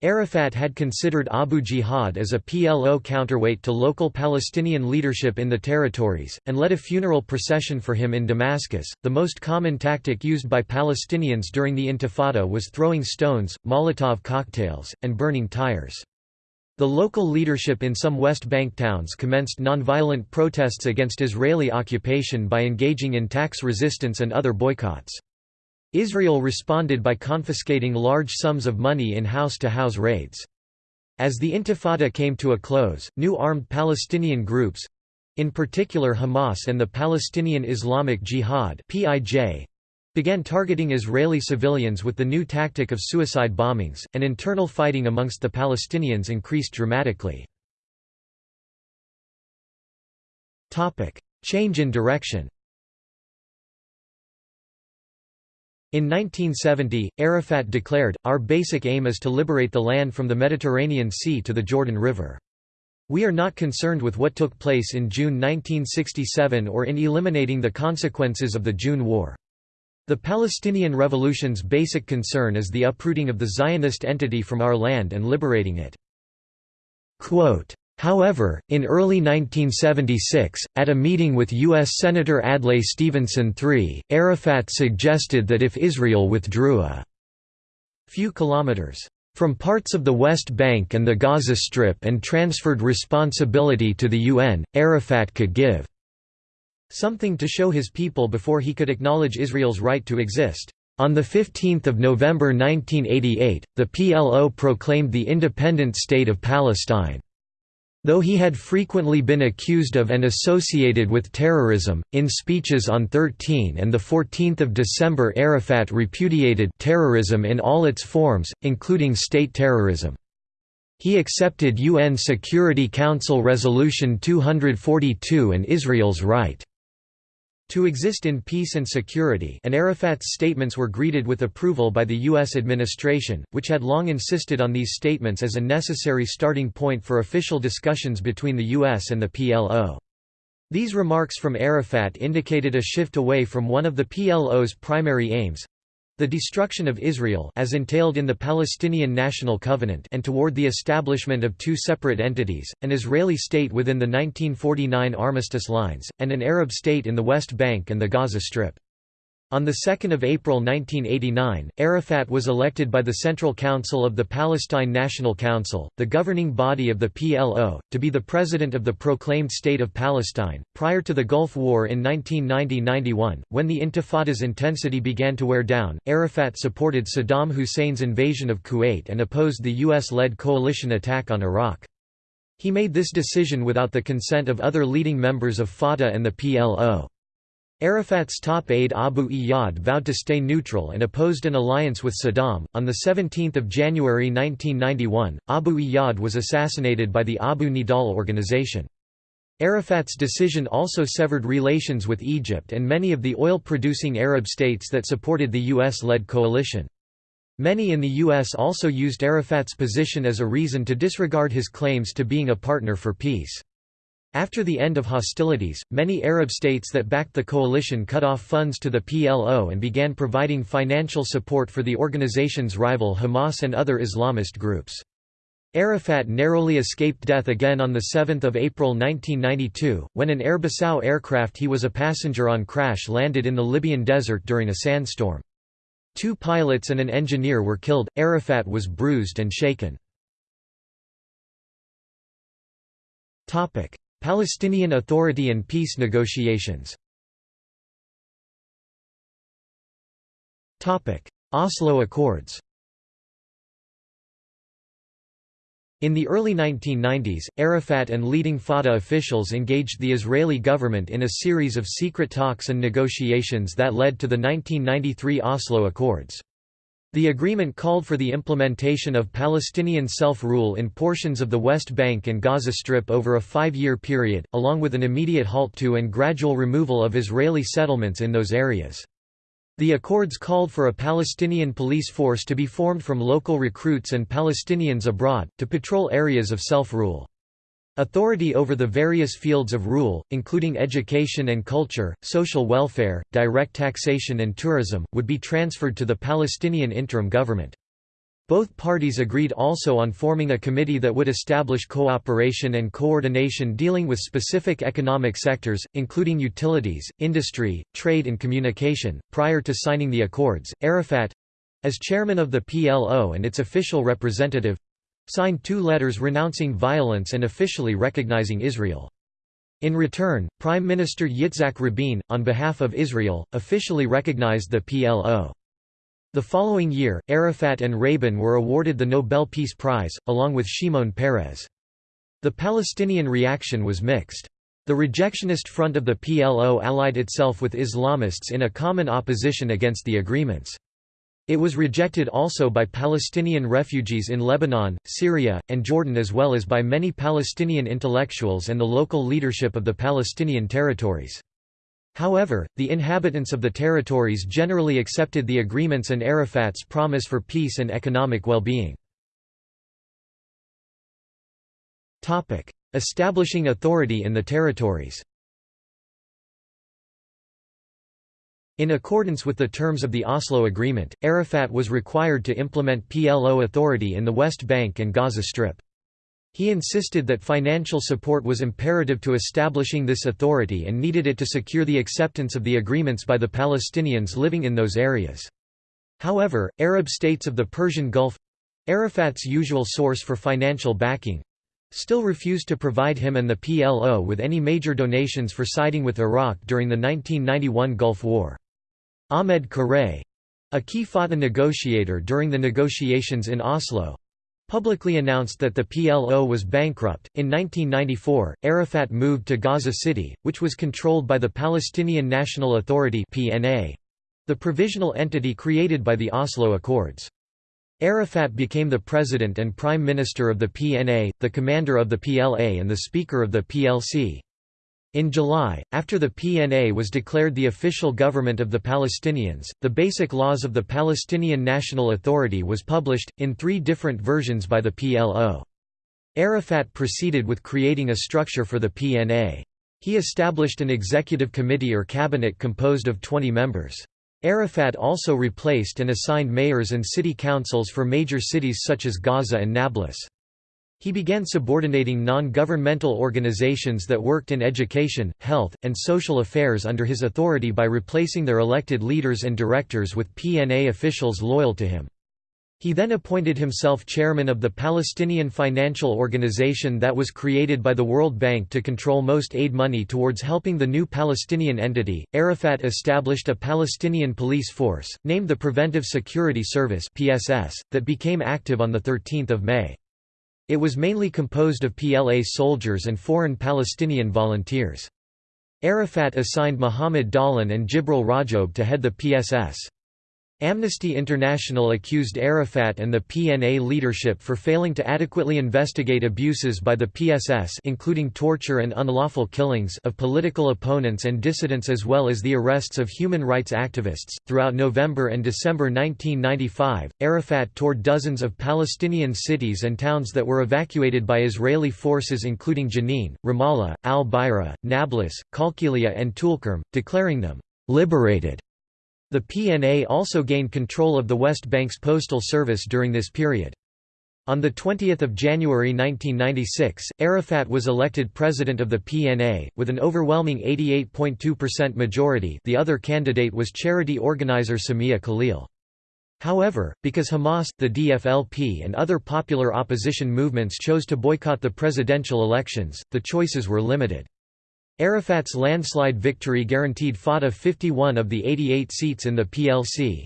Arafat had considered Abu Jihad as a PLO counterweight to local Palestinian leadership in the territories, and led a funeral procession for him in Damascus. The most common tactic used by Palestinians during the Intifada was throwing stones, Molotov cocktails, and burning tires. The local leadership in some West Bank towns commenced nonviolent protests against Israeli occupation by engaging in tax resistance and other boycotts. Israel responded by confiscating large sums of money in house-to-house -house raids. As the Intifada came to a close, new armed Palestinian groups—in particular Hamas and the Palestinian Islamic Jihad began targeting Israeli civilians with the new tactic of suicide bombings, and internal fighting amongst the Palestinians increased dramatically. Change in direction In 1970, Arafat declared, Our basic aim is to liberate the land from the Mediterranean Sea to the Jordan River. We are not concerned with what took place in June 1967 or in eliminating the consequences of the June War. The Palestinian Revolution's basic concern is the uprooting of the Zionist entity from our land and liberating it. Quote, However, in early 1976, at a meeting with U.S. Senator Adlai Stevenson III, Arafat suggested that if Israel withdrew a few kilometers from parts of the West Bank and the Gaza Strip and transferred responsibility to the UN, Arafat could give something to show his people before he could acknowledge Israel's right to exist. On 15 November 1988, the PLO proclaimed the independent State of Palestine. Though he had frequently been accused of and associated with terrorism, in speeches on 13 and 14 December Arafat repudiated terrorism in all its forms, including state terrorism. He accepted UN Security Council Resolution 242 and Israel's right to exist in peace and security and Arafat's statements were greeted with approval by the U.S. administration, which had long insisted on these statements as a necessary starting point for official discussions between the U.S. and the PLO. These remarks from Arafat indicated a shift away from one of the PLO's primary aims, the destruction of Israel as entailed in the Palestinian National Covenant and toward the establishment of two separate entities, an Israeli state within the 1949 armistice lines, and an Arab state in the West Bank and the Gaza Strip. On 2 April 1989, Arafat was elected by the Central Council of the Palestine National Council, the governing body of the PLO, to be the president of the proclaimed State of Palestine. Prior to the Gulf War in 1990 91, when the Intifada's intensity began to wear down, Arafat supported Saddam Hussein's invasion of Kuwait and opposed the US led coalition attack on Iraq. He made this decision without the consent of other leading members of Fatah and the PLO. Arafat's top aide Abu Iyad vowed to stay neutral and opposed an alliance with Saddam. On 17 January 1991, Abu Iyad was assassinated by the Abu Nidal organization. Arafat's decision also severed relations with Egypt and many of the oil-producing Arab states that supported the US-led coalition. Many in the US also used Arafat's position as a reason to disregard his claims to being a partner for peace. After the end of hostilities, many Arab states that backed the coalition cut off funds to the PLO and began providing financial support for the organization's rival Hamas and other Islamist groups. Arafat narrowly escaped death again on 7 April 1992, when an Air Bissau aircraft he was a passenger on crash landed in the Libyan desert during a sandstorm. Two pilots and an engineer were killed, Arafat was bruised and shaken. Palestinian Authority and peace negotiations Oslo Accords In the early 1990s, Arafat and leading Fatah officials engaged the Israeli government in a series of secret talks and negotiations that led to the 1993 Oslo Accords. The agreement called for the implementation of Palestinian self-rule in portions of the West Bank and Gaza Strip over a five-year period, along with an immediate halt to and gradual removal of Israeli settlements in those areas. The accords called for a Palestinian police force to be formed from local recruits and Palestinians abroad, to patrol areas of self-rule. Authority over the various fields of rule, including education and culture, social welfare, direct taxation and tourism, would be transferred to the Palestinian interim government. Both parties agreed also on forming a committee that would establish cooperation and coordination dealing with specific economic sectors, including utilities, industry, trade and communication. Prior to signing the accords, Arafat as chairman of the PLO and its official representative signed two letters renouncing violence and officially recognizing Israel. In return, Prime Minister Yitzhak Rabin, on behalf of Israel, officially recognized the PLO. The following year, Arafat and Rabin were awarded the Nobel Peace Prize, along with Shimon Peres. The Palestinian reaction was mixed. The rejectionist front of the PLO allied itself with Islamists in a common opposition against the agreements. It was rejected also by Palestinian refugees in Lebanon, Syria, and Jordan as well as by many Palestinian intellectuals and the local leadership of the Palestinian territories. However, the inhabitants of the territories generally accepted the agreements and Arafat's promise for peace and economic well-being. Establishing authority in the territories In accordance with the terms of the Oslo Agreement, Arafat was required to implement PLO authority in the West Bank and Gaza Strip. He insisted that financial support was imperative to establishing this authority and needed it to secure the acceptance of the agreements by the Palestinians living in those areas. However, Arab states of the Persian Gulf—Arafat's usual source for financial backing—still refused to provide him and the PLO with any major donations for siding with Iraq during the 1991 Gulf War. Ahmed Qurei—a key Fatah negotiator during the negotiations in Oslo, publicly announced that the PLO was bankrupt. In 1994, Arafat moved to Gaza City, which was controlled by the Palestinian National Authority (PNA), the provisional entity created by the Oslo Accords. Arafat became the president and prime minister of the PNA, the commander of the PLA and the speaker of the PLC. In July, after the PNA was declared the official government of the Palestinians, the Basic Laws of the Palestinian National Authority was published, in three different versions by the PLO. Arafat proceeded with creating a structure for the PNA. He established an executive committee or cabinet composed of 20 members. Arafat also replaced and assigned mayors and city councils for major cities such as Gaza and Nablus. He began subordinating non-governmental organizations that worked in education, health, and social affairs under his authority by replacing their elected leaders and directors with PNA officials loyal to him. He then appointed himself chairman of the Palestinian financial organization that was created by the World Bank to control most aid money towards helping the new Palestinian entity. Arafat established a Palestinian police force, named the Preventive Security Service (PSS), that became active on the 13th of May. It was mainly composed of PLA soldiers and foreign Palestinian volunteers. Arafat assigned Mohammed Dahlan and Jibril Rajoub to head the PSS. Amnesty International accused Arafat and the PNA leadership for failing to adequately investigate abuses by the PSS including torture and unlawful killings of political opponents and dissidents as well as the arrests of human rights activists. Throughout November and December 1995, Arafat toured dozens of Palestinian cities and towns that were evacuated by Israeli forces including Jenin, Ramallah, Al-Bira, Nablus, Qalqilia and Tulkarm, declaring them liberated the PNA also gained control of the West Bank's postal service during this period. On 20 January 1996, Arafat was elected president of the PNA, with an overwhelming 88.2% majority the other candidate was charity organizer Samia Khalil. However, because Hamas, the DFLP and other popular opposition movements chose to boycott the presidential elections, the choices were limited. Arafat's landslide victory guaranteed Fatah 51 of the 88 seats in the PLC.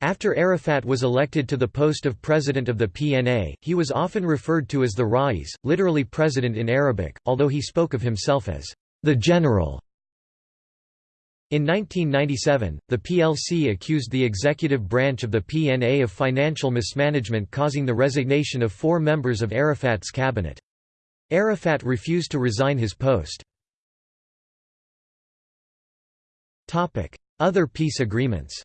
After Arafat was elected to the post of president of the PNA, he was often referred to as the Rais, literally president in Arabic, although he spoke of himself as the general. In 1997, the PLC accused the executive branch of the PNA of financial mismanagement causing the resignation of four members of Arafat's cabinet. Arafat refused to resign his post. Other peace agreements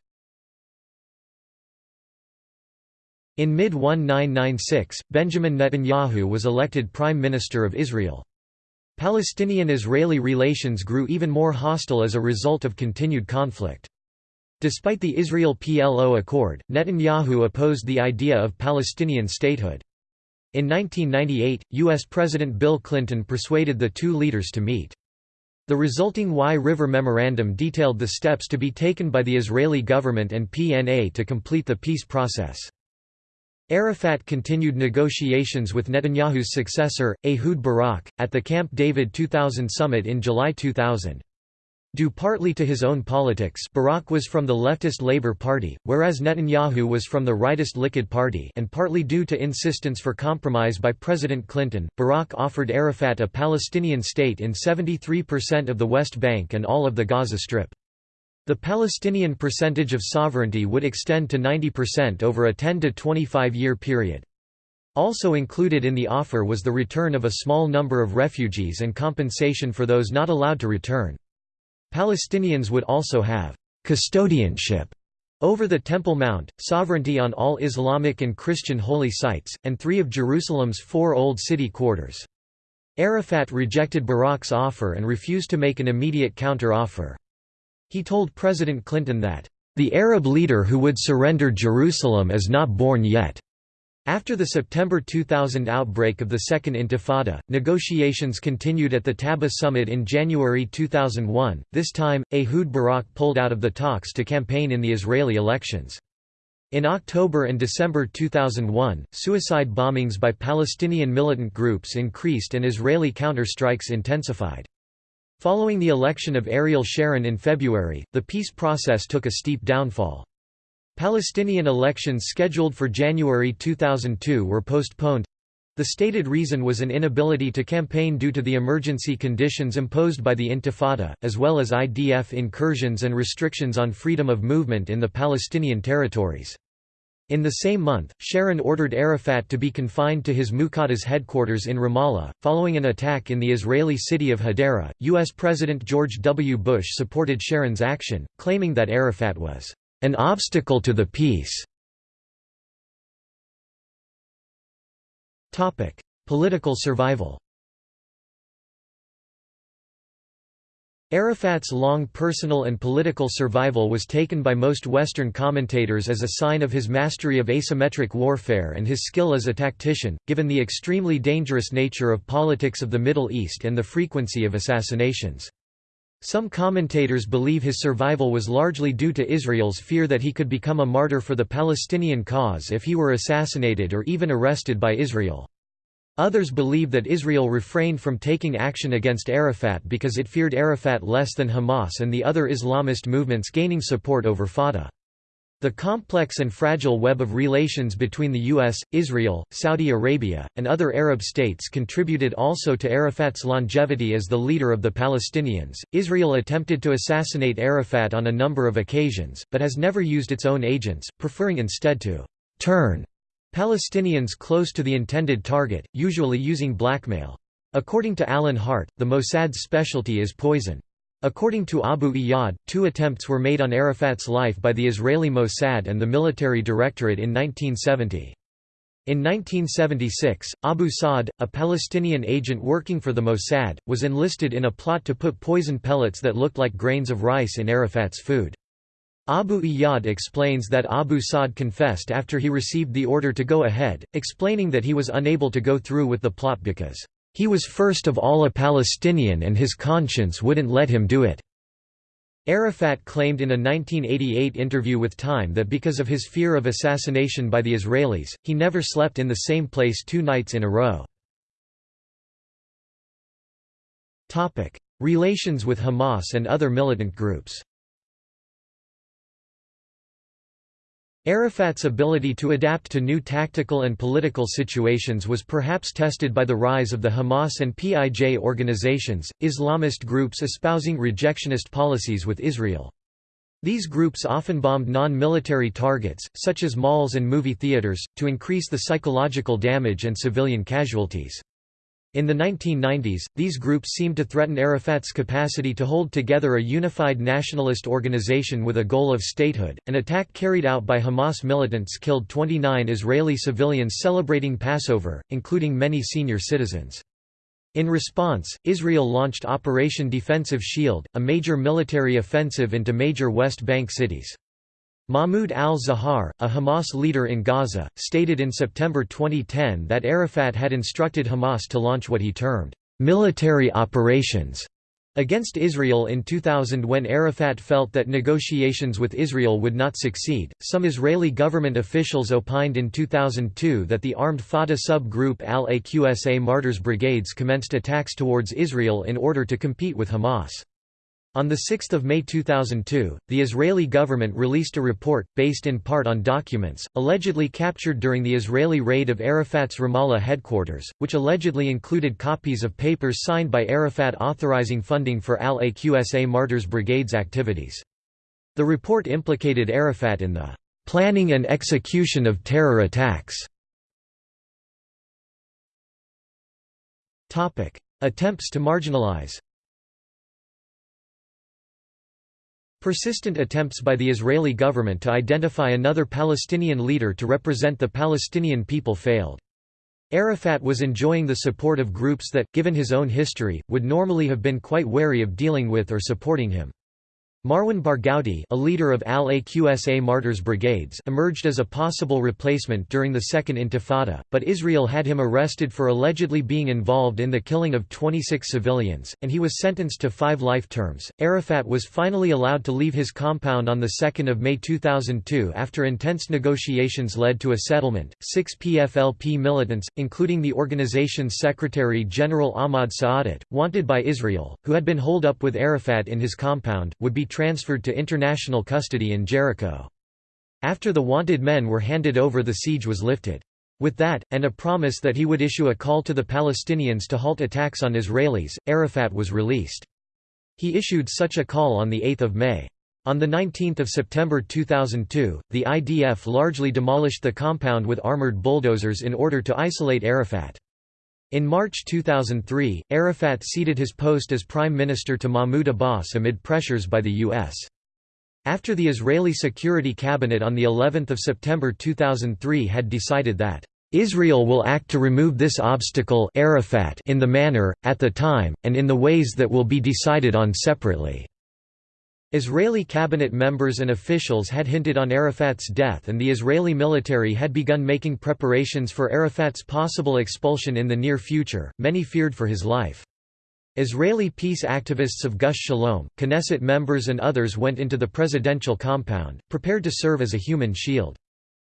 In mid-1996, Benjamin Netanyahu was elected Prime Minister of Israel. Palestinian–Israeli relations grew even more hostile as a result of continued conflict. Despite the Israel-PLO accord, Netanyahu opposed the idea of Palestinian statehood. In 1998, U.S. President Bill Clinton persuaded the two leaders to meet. The resulting Wye River Memorandum detailed the steps to be taken by the Israeli government and PNA to complete the peace process. Arafat continued negotiations with Netanyahu's successor, Ehud Barak, at the Camp David 2000 summit in July 2000. Due partly to his own politics Barak was from the leftist Labour Party, whereas Netanyahu was from the rightist Likud Party and partly due to insistence for compromise by President Clinton, Barak offered Arafat a Palestinian state in 73% of the West Bank and all of the Gaza Strip. The Palestinian percentage of sovereignty would extend to 90% over a 10 to 25 year period. Also included in the offer was the return of a small number of refugees and compensation for those not allowed to return. Palestinians would also have custodianship over the Temple Mount, sovereignty on all Islamic and Christian holy sites, and three of Jerusalem's four old city quarters. Arafat rejected Barak's offer and refused to make an immediate counter-offer. He told President Clinton that, "...the Arab leader who would surrender Jerusalem is not born yet." After the September 2000 outbreak of the Second Intifada, negotiations continued at the Taba summit in January 2001. This time, Ehud Barak pulled out of the talks to campaign in the Israeli elections. In October and December 2001, suicide bombings by Palestinian militant groups increased and Israeli counter-strikes intensified. Following the election of Ariel Sharon in February, the peace process took a steep downfall. Palestinian elections scheduled for January 2002 were postponed. The stated reason was an inability to campaign due to the emergency conditions imposed by the Intifada, as well as IDF incursions and restrictions on freedom of movement in the Palestinian territories. In the same month, Sharon ordered Arafat to be confined to his Mukataa headquarters in Ramallah. Following an attack in the Israeli city of Hadera, U.S. President George W. Bush supported Sharon's action, claiming that Arafat was an obstacle to the peace. Political survival Arafat's long personal and political survival was taken by most Western commentators as a sign of his mastery of asymmetric warfare and his skill as a tactician, given the extremely dangerous nature of politics of the Middle East and the frequency of assassinations. Some commentators believe his survival was largely due to Israel's fear that he could become a martyr for the Palestinian cause if he were assassinated or even arrested by Israel. Others believe that Israel refrained from taking action against Arafat because it feared Arafat less than Hamas and the other Islamist movements gaining support over Fatah. The complex and fragile web of relations between the US, Israel, Saudi Arabia, and other Arab states contributed also to Arafat's longevity as the leader of the Palestinians. Israel attempted to assassinate Arafat on a number of occasions, but has never used its own agents, preferring instead to turn Palestinians close to the intended target, usually using blackmail. According to Alan Hart, the Mossad's specialty is poison. According to Abu Iyad, two attempts were made on Arafat's life by the Israeli Mossad and the Military Directorate in 1970. In 1976, Abu Saad, a Palestinian agent working for the Mossad, was enlisted in a plot to put poison pellets that looked like grains of rice in Arafat's food. Abu Iyad explains that Abu Saad confessed after he received the order to go ahead, explaining that he was unable to go through with the plot because he was first of all a Palestinian and his conscience wouldn't let him do it. Arafat claimed in a 1988 interview with Time that because of his fear of assassination by the Israelis, he never slept in the same place two nights in a row. Relations with Hamas and other militant groups Arafat's ability to adapt to new tactical and political situations was perhaps tested by the rise of the Hamas and PIJ organizations, Islamist groups espousing rejectionist policies with Israel. These groups often bombed non-military targets, such as malls and movie theaters, to increase the psychological damage and civilian casualties. In the 1990s, these groups seemed to threaten Arafat's capacity to hold together a unified nationalist organization with a goal of statehood. An attack carried out by Hamas militants killed 29 Israeli civilians celebrating Passover, including many senior citizens. In response, Israel launched Operation Defensive Shield, a major military offensive into major West Bank cities. Mahmoud al-Zahar, a Hamas leader in Gaza, stated in September 2010 that Arafat had instructed Hamas to launch what he termed, "...military operations." against Israel in 2000 when Arafat felt that negotiations with Israel would not succeed. Some Israeli government officials opined in 2002 that the armed Fatah sub-group Al-Aqsa Martyrs Brigades commenced attacks towards Israel in order to compete with Hamas. On 6 May 2002, the Israeli government released a report, based in part on documents, allegedly captured during the Israeli raid of Arafat's Ramallah headquarters, which allegedly included copies of papers signed by Arafat authorizing funding for al-Aqsa Martyrs Brigade's activities. The report implicated Arafat in the "...planning and execution of terror attacks." Attempts to marginalize Persistent attempts by the Israeli government to identify another Palestinian leader to represent the Palestinian people failed. Arafat was enjoying the support of groups that, given his own history, would normally have been quite wary of dealing with or supporting him. Marwan Barghouti a leader of al-Aqsa Martyrs Brigades emerged as a possible replacement during the Second Intifada, but Israel had him arrested for allegedly being involved in the killing of 26 civilians, and he was sentenced to five life terms. Arafat was finally allowed to leave his compound on 2 May 2002 after intense negotiations led to a settlement. Six PFLP militants, including the organization's Secretary General Ahmad Saadat, wanted by Israel, who had been holed up with Arafat in his compound, would be transferred to international custody in Jericho. After the wanted men were handed over the siege was lifted. With that, and a promise that he would issue a call to the Palestinians to halt attacks on Israelis, Arafat was released. He issued such a call on 8 May. On 19 September 2002, the IDF largely demolished the compound with armored bulldozers in order to isolate Arafat. In March 2003, Arafat ceded his post as prime minister to Mahmoud Abbas amid pressures by the U.S. After the Israeli Security Cabinet on the 11th of September 2003 had decided that Israel will act to remove this obstacle Arafat in the manner, at the time, and in the ways that will be decided on separately. Israeli cabinet members and officials had hinted on Arafat's death and the Israeli military had begun making preparations for Arafat's possible expulsion in the near future, many feared for his life. Israeli peace activists of Gush Shalom, Knesset members and others went into the presidential compound, prepared to serve as a human shield.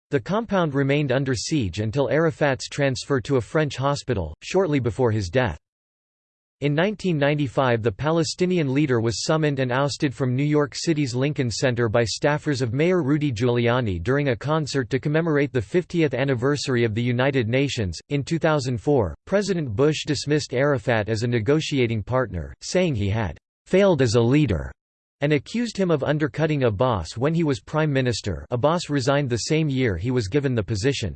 The compound remained under siege until Arafat's transfer to a French hospital, shortly before his death. In 1995 the Palestinian leader was summoned and ousted from New York City's Lincoln Center by staffers of Mayor Rudy Giuliani during a concert to commemorate the 50th anniversary of the United Nations. In 2004, President Bush dismissed Arafat as a negotiating partner, saying he had failed as a leader and accused him of undercutting Abbas when he was prime minister. Abbas resigned the same year he was given the position.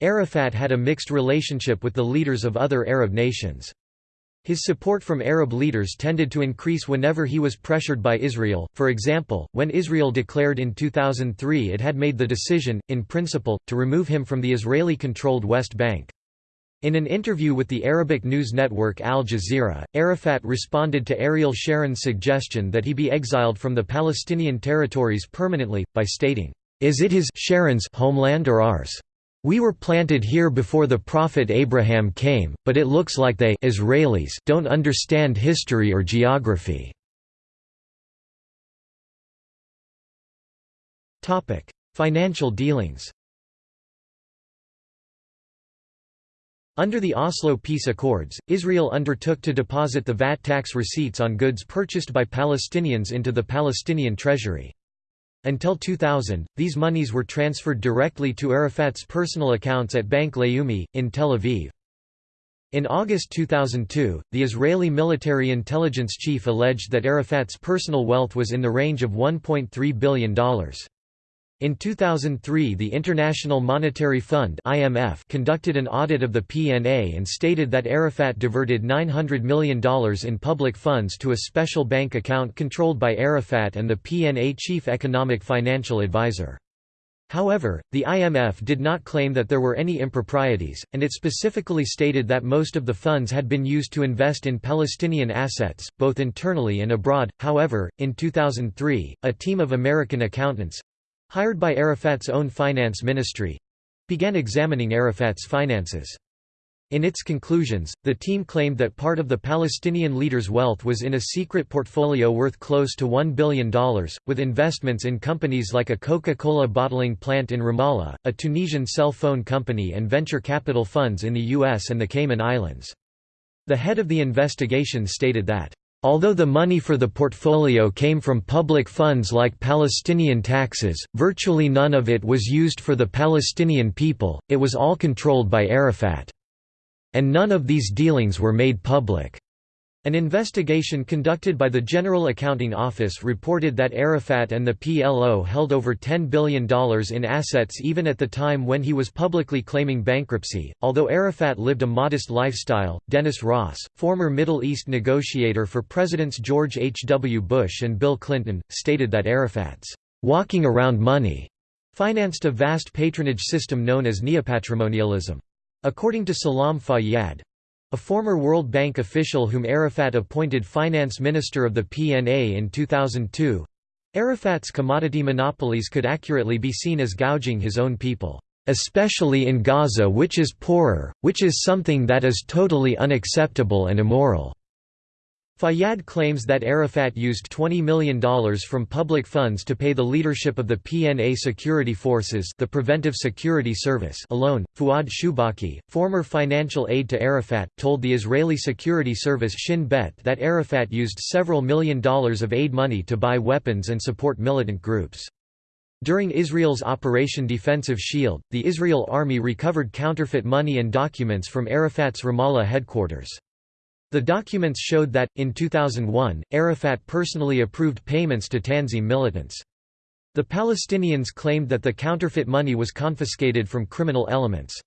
Arafat had a mixed relationship with the leaders of other Arab nations. His support from Arab leaders tended to increase whenever he was pressured by Israel, for example, when Israel declared in 2003 it had made the decision, in principle, to remove him from the Israeli-controlled West Bank. In an interview with the Arabic news network Al Jazeera, Arafat responded to Ariel Sharon's suggestion that he be exiled from the Palestinian territories permanently, by stating, "'Is it his Sharon's homeland or ours?' We were planted here before the Prophet Abraham came, but it looks like they Israelis don't understand history or geography. Topic: Financial dealings Under the Oslo Peace Accords, Israel undertook to deposit the VAT tax receipts on goods purchased by Palestinians into the Palestinian treasury. Until 2000, these monies were transferred directly to Arafat's personal accounts at Bank Leumi, in Tel Aviv. In August 2002, the Israeli military intelligence chief alleged that Arafat's personal wealth was in the range of $1.3 billion. In 2003 the International Monetary Fund IMF conducted an audit of the PNA and stated that Arafat diverted $900 million in public funds to a special bank account controlled by Arafat and the PNA chief economic financial advisor. However, the IMF did not claim that there were any improprieties, and it specifically stated that most of the funds had been used to invest in Palestinian assets, both internally and abroad. However, in 2003, a team of American accountants hired by Arafat's own finance ministry—began examining Arafat's finances. In its conclusions, the team claimed that part of the Palestinian leader's wealth was in a secret portfolio worth close to $1 billion, with investments in companies like a Coca-Cola bottling plant in Ramallah, a Tunisian cell phone company and venture capital funds in the US and the Cayman Islands. The head of the investigation stated that Although the money for the portfolio came from public funds like Palestinian taxes, virtually none of it was used for the Palestinian people, it was all controlled by Arafat. And none of these dealings were made public. An investigation conducted by the General Accounting Office reported that Arafat and the PLO held over $10 billion in assets even at the time when he was publicly claiming bankruptcy. Although Arafat lived a modest lifestyle, Dennis Ross, former Middle East negotiator for Presidents George H. W. Bush and Bill Clinton, stated that Arafat's walking around money financed a vast patronage system known as neopatrimonialism. According to Salam Fayyad, a former World Bank official whom Arafat appointed finance minister of the PNA in 2002, Arafat's commodity monopolies could accurately be seen as gouging his own people, especially in Gaza which is poorer, which is something that is totally unacceptable and immoral. Fayyad claims that Arafat used $20 million from public funds to pay the leadership of the PNA security forces the Preventive Security Service alone. Fuad Shubaki, former financial aide to Arafat, told the Israeli security service Shin Bet that Arafat used several million dollars of aid money to buy weapons and support militant groups. During Israel's Operation Defensive Shield, the Israel Army recovered counterfeit money and documents from Arafat's Ramallah headquarters. The documents showed that, in 2001, Arafat personally approved payments to Tanzim militants. The Palestinians claimed that the counterfeit money was confiscated from criminal elements.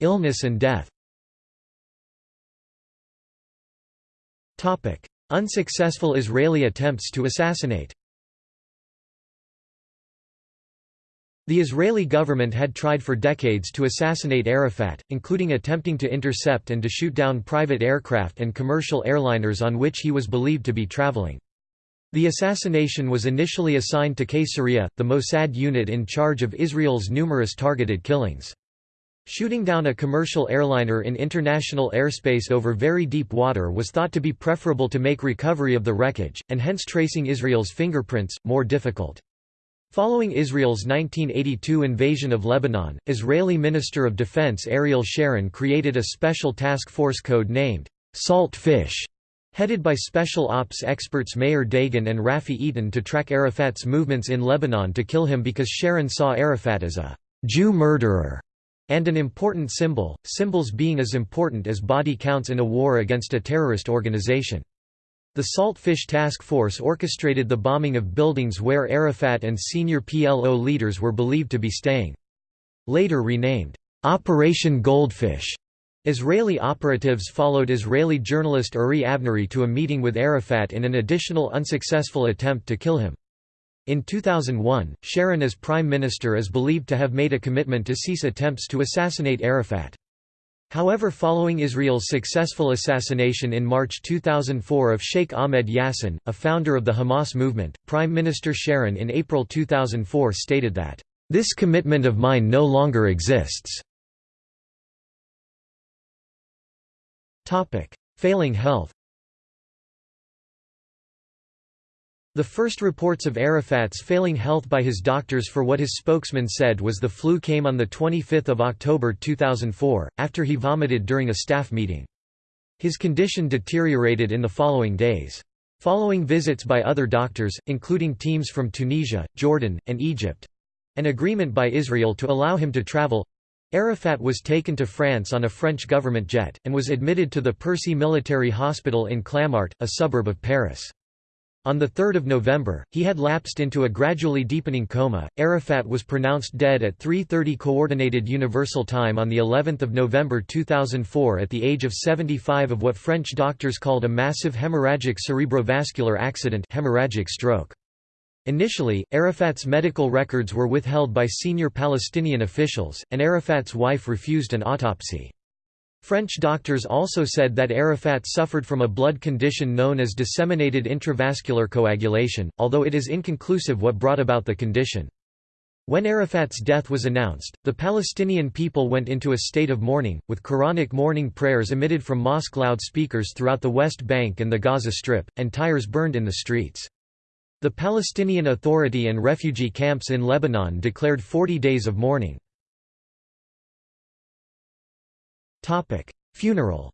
Illness and death Unsuccessful Israeli attempts to assassinate The Israeli government had tried for decades to assassinate Arafat, including attempting to intercept and to shoot down private aircraft and commercial airliners on which he was believed to be traveling. The assassination was initially assigned to Qaysariya, the Mossad unit in charge of Israel's numerous targeted killings. Shooting down a commercial airliner in international airspace over very deep water was thought to be preferable to make recovery of the wreckage, and hence tracing Israel's fingerprints, more difficult. Following Israel's 1982 invasion of Lebanon, Israeli Minister of Defense Ariel Sharon created a special task force code named Salt Fish, headed by special ops experts Meir Dagan and Rafi Eitan to track Arafat's movements in Lebanon to kill him because Sharon saw Arafat as a Jew murderer and an important symbol, symbols being as important as body counts in a war against a terrorist organization. The Saltfish Task Force orchestrated the bombing of buildings where Arafat and senior PLO leaders were believed to be staying. Later renamed, Operation Goldfish, Israeli operatives followed Israeli journalist Uri Avnery to a meeting with Arafat in an additional unsuccessful attempt to kill him. In 2001, Sharon as prime minister is believed to have made a commitment to cease attempts to assassinate Arafat. However following Israel's successful assassination in March 2004 of Sheikh Ahmed Yassin, a founder of the Hamas movement, Prime Minister Sharon in April 2004 stated that, "...this commitment of mine no longer exists." Failing health The first reports of Arafat's failing health by his doctors for what his spokesman said was the flu came on 25 October 2004, after he vomited during a staff meeting. His condition deteriorated in the following days. Following visits by other doctors, including teams from Tunisia, Jordan, and Egypt—an agreement by Israel to allow him to travel—Arafat was taken to France on a French government jet, and was admitted to the Percy Military Hospital in Clamart, a suburb of Paris. On 3 November, he had lapsed into a gradually deepening coma. Arafat was pronounced dead at 3:30 Coordinated Universal Time on the 11th of November 2004 at the age of 75 of what French doctors called a massive hemorrhagic cerebrovascular accident, hemorrhagic stroke. Initially, Arafat's medical records were withheld by senior Palestinian officials, and Arafat's wife refused an autopsy. French doctors also said that Arafat suffered from a blood condition known as disseminated intravascular coagulation, although it is inconclusive what brought about the condition. When Arafat's death was announced, the Palestinian people went into a state of mourning, with Quranic morning prayers emitted from mosque loudspeakers throughout the West Bank and the Gaza Strip, and tires burned in the streets. The Palestinian Authority and refugee camps in Lebanon declared 40 days of mourning. Funeral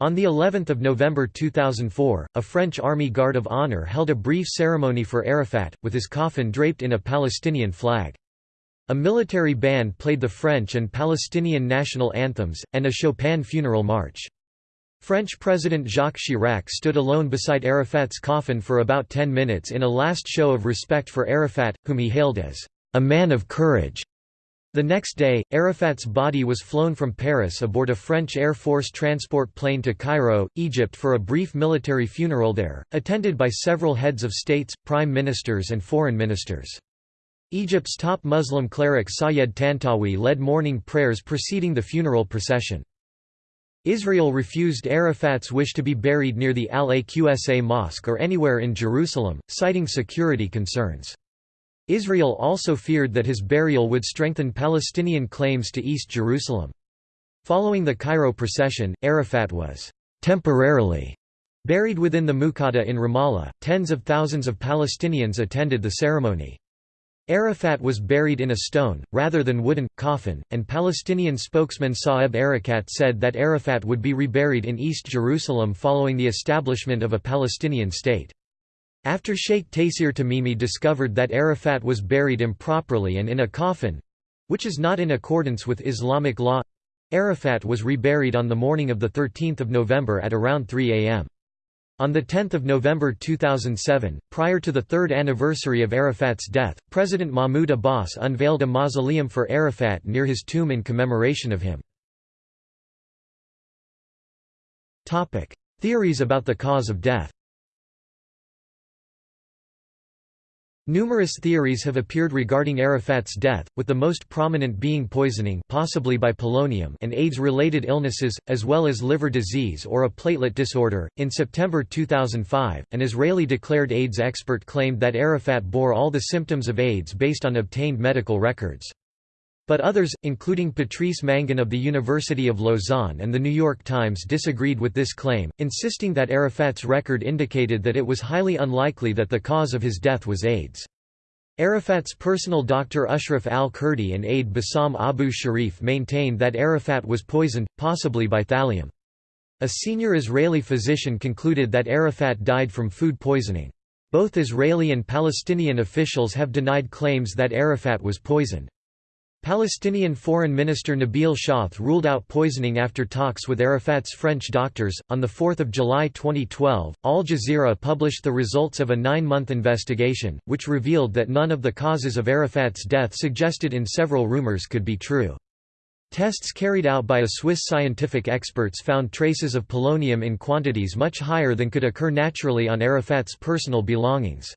On the 11th of November 2004, a French Army Guard of Honor held a brief ceremony for Arafat, with his coffin draped in a Palestinian flag. A military band played the French and Palestinian national anthems, and a Chopin funeral march. French President Jacques Chirac stood alone beside Arafat's coffin for about ten minutes in a last show of respect for Arafat, whom he hailed as a man of courage. The next day, Arafat's body was flown from Paris aboard a French Air Force transport plane to Cairo, Egypt for a brief military funeral there, attended by several heads of states, prime ministers and foreign ministers. Egypt's top Muslim cleric Sayed Tantawi led mourning prayers preceding the funeral procession. Israel refused Arafat's wish to be buried near the Al-Aqsa Mosque or anywhere in Jerusalem, citing security concerns. Israel also feared that his burial would strengthen Palestinian claims to East Jerusalem. Following the Cairo procession, Arafat was temporarily buried within the Mukataa in Ramallah. Tens of thousands of Palestinians attended the ceremony. Arafat was buried in a stone, rather than wooden, coffin, and Palestinian spokesman Saeb Erekat said that Arafat would be reburied in East Jerusalem following the establishment of a Palestinian state. After Sheikh Taysir Tamimi discovered that Arafat was buried improperly and in a coffin—which is not in accordance with Islamic law—Arafat was reburied on the morning of 13 November at around 3 am. On 10 November 2007, prior to the third anniversary of Arafat's death, President Mahmoud Abbas unveiled a mausoleum for Arafat near his tomb in commemoration of him. Theories about the cause of death Numerous theories have appeared regarding Arafat's death, with the most prominent being poisoning possibly by polonium and AIDS-related illnesses, as well as liver disease or a platelet disorder. In September 2005, an Israeli-declared AIDS expert claimed that Arafat bore all the symptoms of AIDS based on obtained medical records. But others, including Patrice Mangin of the University of Lausanne and The New York Times disagreed with this claim, insisting that Arafat's record indicated that it was highly unlikely that the cause of his death was AIDS. Arafat's personal doctor Ashraf al-Kurdi and aide Bassam Abu Sharif maintained that Arafat was poisoned, possibly by thallium. A senior Israeli physician concluded that Arafat died from food poisoning. Both Israeli and Palestinian officials have denied claims that Arafat was poisoned. Palestinian Foreign Minister Nabil Shaath ruled out poisoning after talks with Arafat's French doctors. On 4 July 2012, Al Jazeera published the results of a nine month investigation, which revealed that none of the causes of Arafat's death suggested in several rumors could be true. Tests carried out by a Swiss scientific experts found traces of polonium in quantities much higher than could occur naturally on Arafat's personal belongings.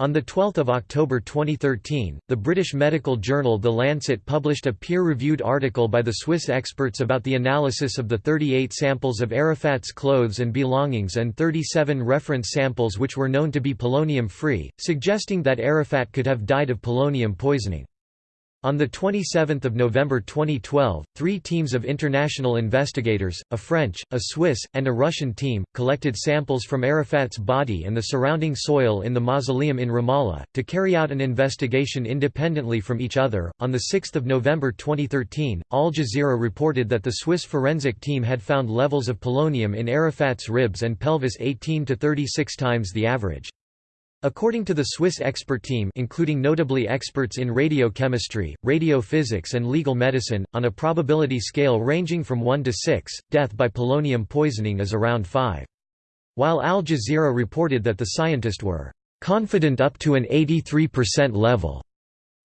On 12 October 2013, the British medical journal The Lancet published a peer-reviewed article by the Swiss experts about the analysis of the 38 samples of Arafat's clothes and belongings and 37 reference samples which were known to be polonium-free, suggesting that Arafat could have died of polonium poisoning. On 27 November 2012, three teams of international investigators, a French, a Swiss, and a Russian team, collected samples from Arafat's body and the surrounding soil in the mausoleum in Ramallah, to carry out an investigation independently from each other. On 6 November 2013, Al Jazeera reported that the Swiss forensic team had found levels of polonium in Arafat's ribs and pelvis 18 to 36 times the average. According to the Swiss expert team including notably experts in radiochemistry, radiophysics and legal medicine, on a probability scale ranging from 1 to 6, death by polonium poisoning is around 5. While Al Jazeera reported that the scientists were "...confident up to an 83% level."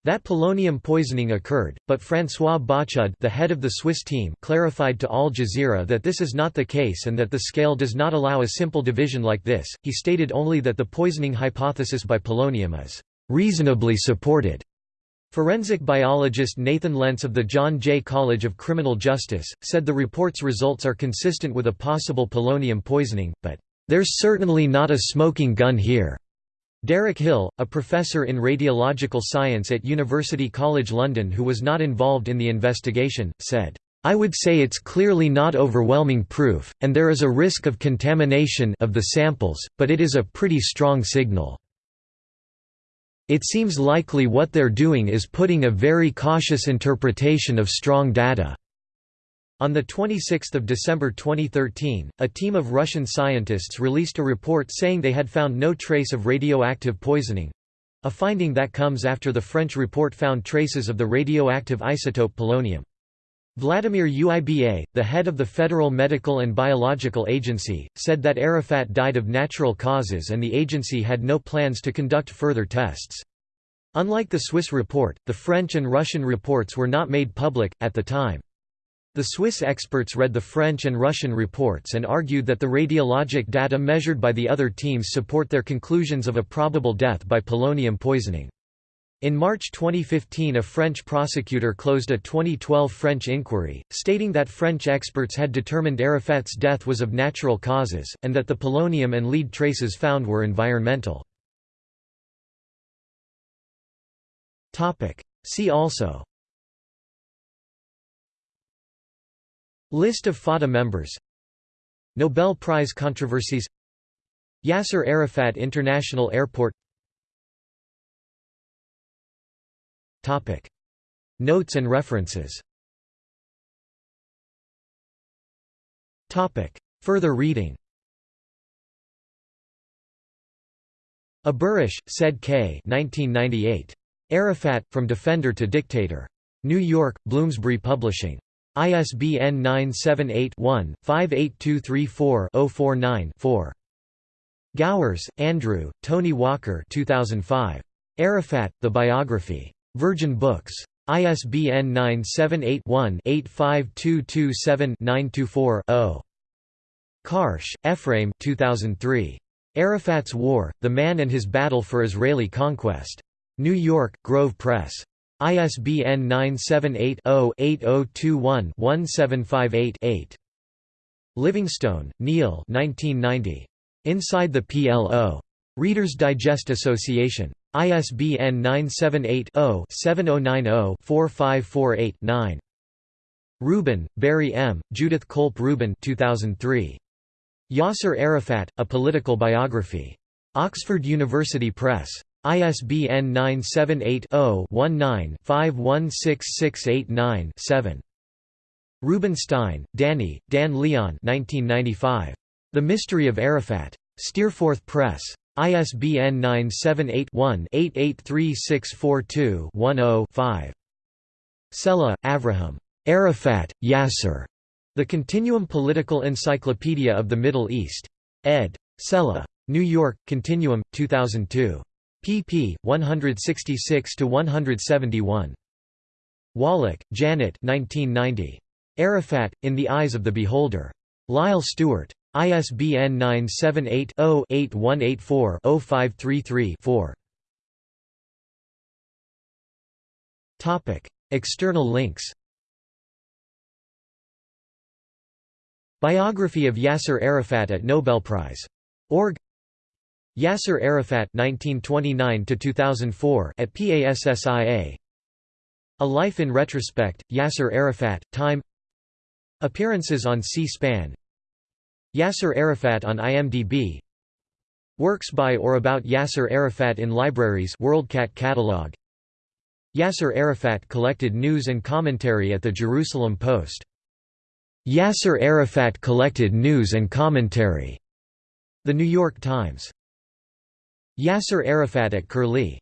That polonium poisoning occurred, but François Bochud the head of the Swiss team clarified to Al Jazeera that this is not the case and that the scale does not allow a simple division like this, he stated only that the poisoning hypothesis by polonium is «reasonably supported». Forensic biologist Nathan Lents of the John Jay College of Criminal Justice, said the report's results are consistent with a possible polonium poisoning, but, "...there's certainly not a smoking gun here." Derek Hill, a professor in radiological science at University College London who was not involved in the investigation, said, I would say it's clearly not overwhelming proof, and there is a risk of contamination of the samples, but it is a pretty strong signal. It seems likely what they're doing is putting a very cautious interpretation of strong data. On 26 December 2013, a team of Russian scientists released a report saying they had found no trace of radioactive poisoning—a finding that comes after the French report found traces of the radioactive isotope polonium. Vladimir Uiba, the head of the Federal Medical and Biological Agency, said that Arafat died of natural causes and the agency had no plans to conduct further tests. Unlike the Swiss report, the French and Russian reports were not made public, at the time. The Swiss experts read the French and Russian reports and argued that the radiologic data measured by the other teams support their conclusions of a probable death by polonium poisoning. In March 2015 a French prosecutor closed a 2012 French inquiry, stating that French experts had determined Arafat's death was of natural causes, and that the polonium and lead traces found were environmental. See also List of Fatah members Nobel Prize controversies Yasser Arafat International Airport Topic. Notes and references Topic. Further reading Aburish, said K. 1998. Arafat, From Defender to Dictator. New York, Bloomsbury Publishing. ISBN 978-1-58234-049-4. Gowers, Andrew, Tony Walker 2005. Arafat, The Biography. Virgin Books. ISBN 978-1-85227-924-0. Karsh, Ephraim 2003. Arafat's War, The Man and His Battle for Israeli Conquest. New York, Grove Press. ISBN 978-0-8021-1758-8. Livingstone, Neil Inside the PLO. Reader's Digest Association. ISBN 978-0-7090-4548-9. Rubin, Barry M., Judith Colp Rubin 2003. Yasser Arafat, A Political Biography. Oxford University Press. ISBN 978 0 19 516689 7. Rubinstein, Danny, Dan Leon 1995. The Mystery of Arafat. Steerforth Press. ISBN 978-1-883642-10-5. Sella, Avraham. Arafat, Yasser. The Continuum Political Encyclopedia of the Middle East. ed. Sella. New York, Continuum, 2002. Pp. 166–171. Wallach, Janet 1990. Arafat, In the Eyes of the Beholder. Lyle Stewart. ISBN 978-0-8184-0533-4. External links Biography of Yasser Arafat at Nobel Prize. Org Yasser Arafat 1929 2004 at PASSIA A Life in Retrospect Yasser Arafat Time Appearances on C-SPAN Yasser Arafat on IMDb Works by or about Yasser Arafat in libraries WorldCat catalog Yasser Arafat collected news and commentary at the Jerusalem Post. Yasser Arafat collected news and commentary. The New York Times. Yasser Arafat at Curlie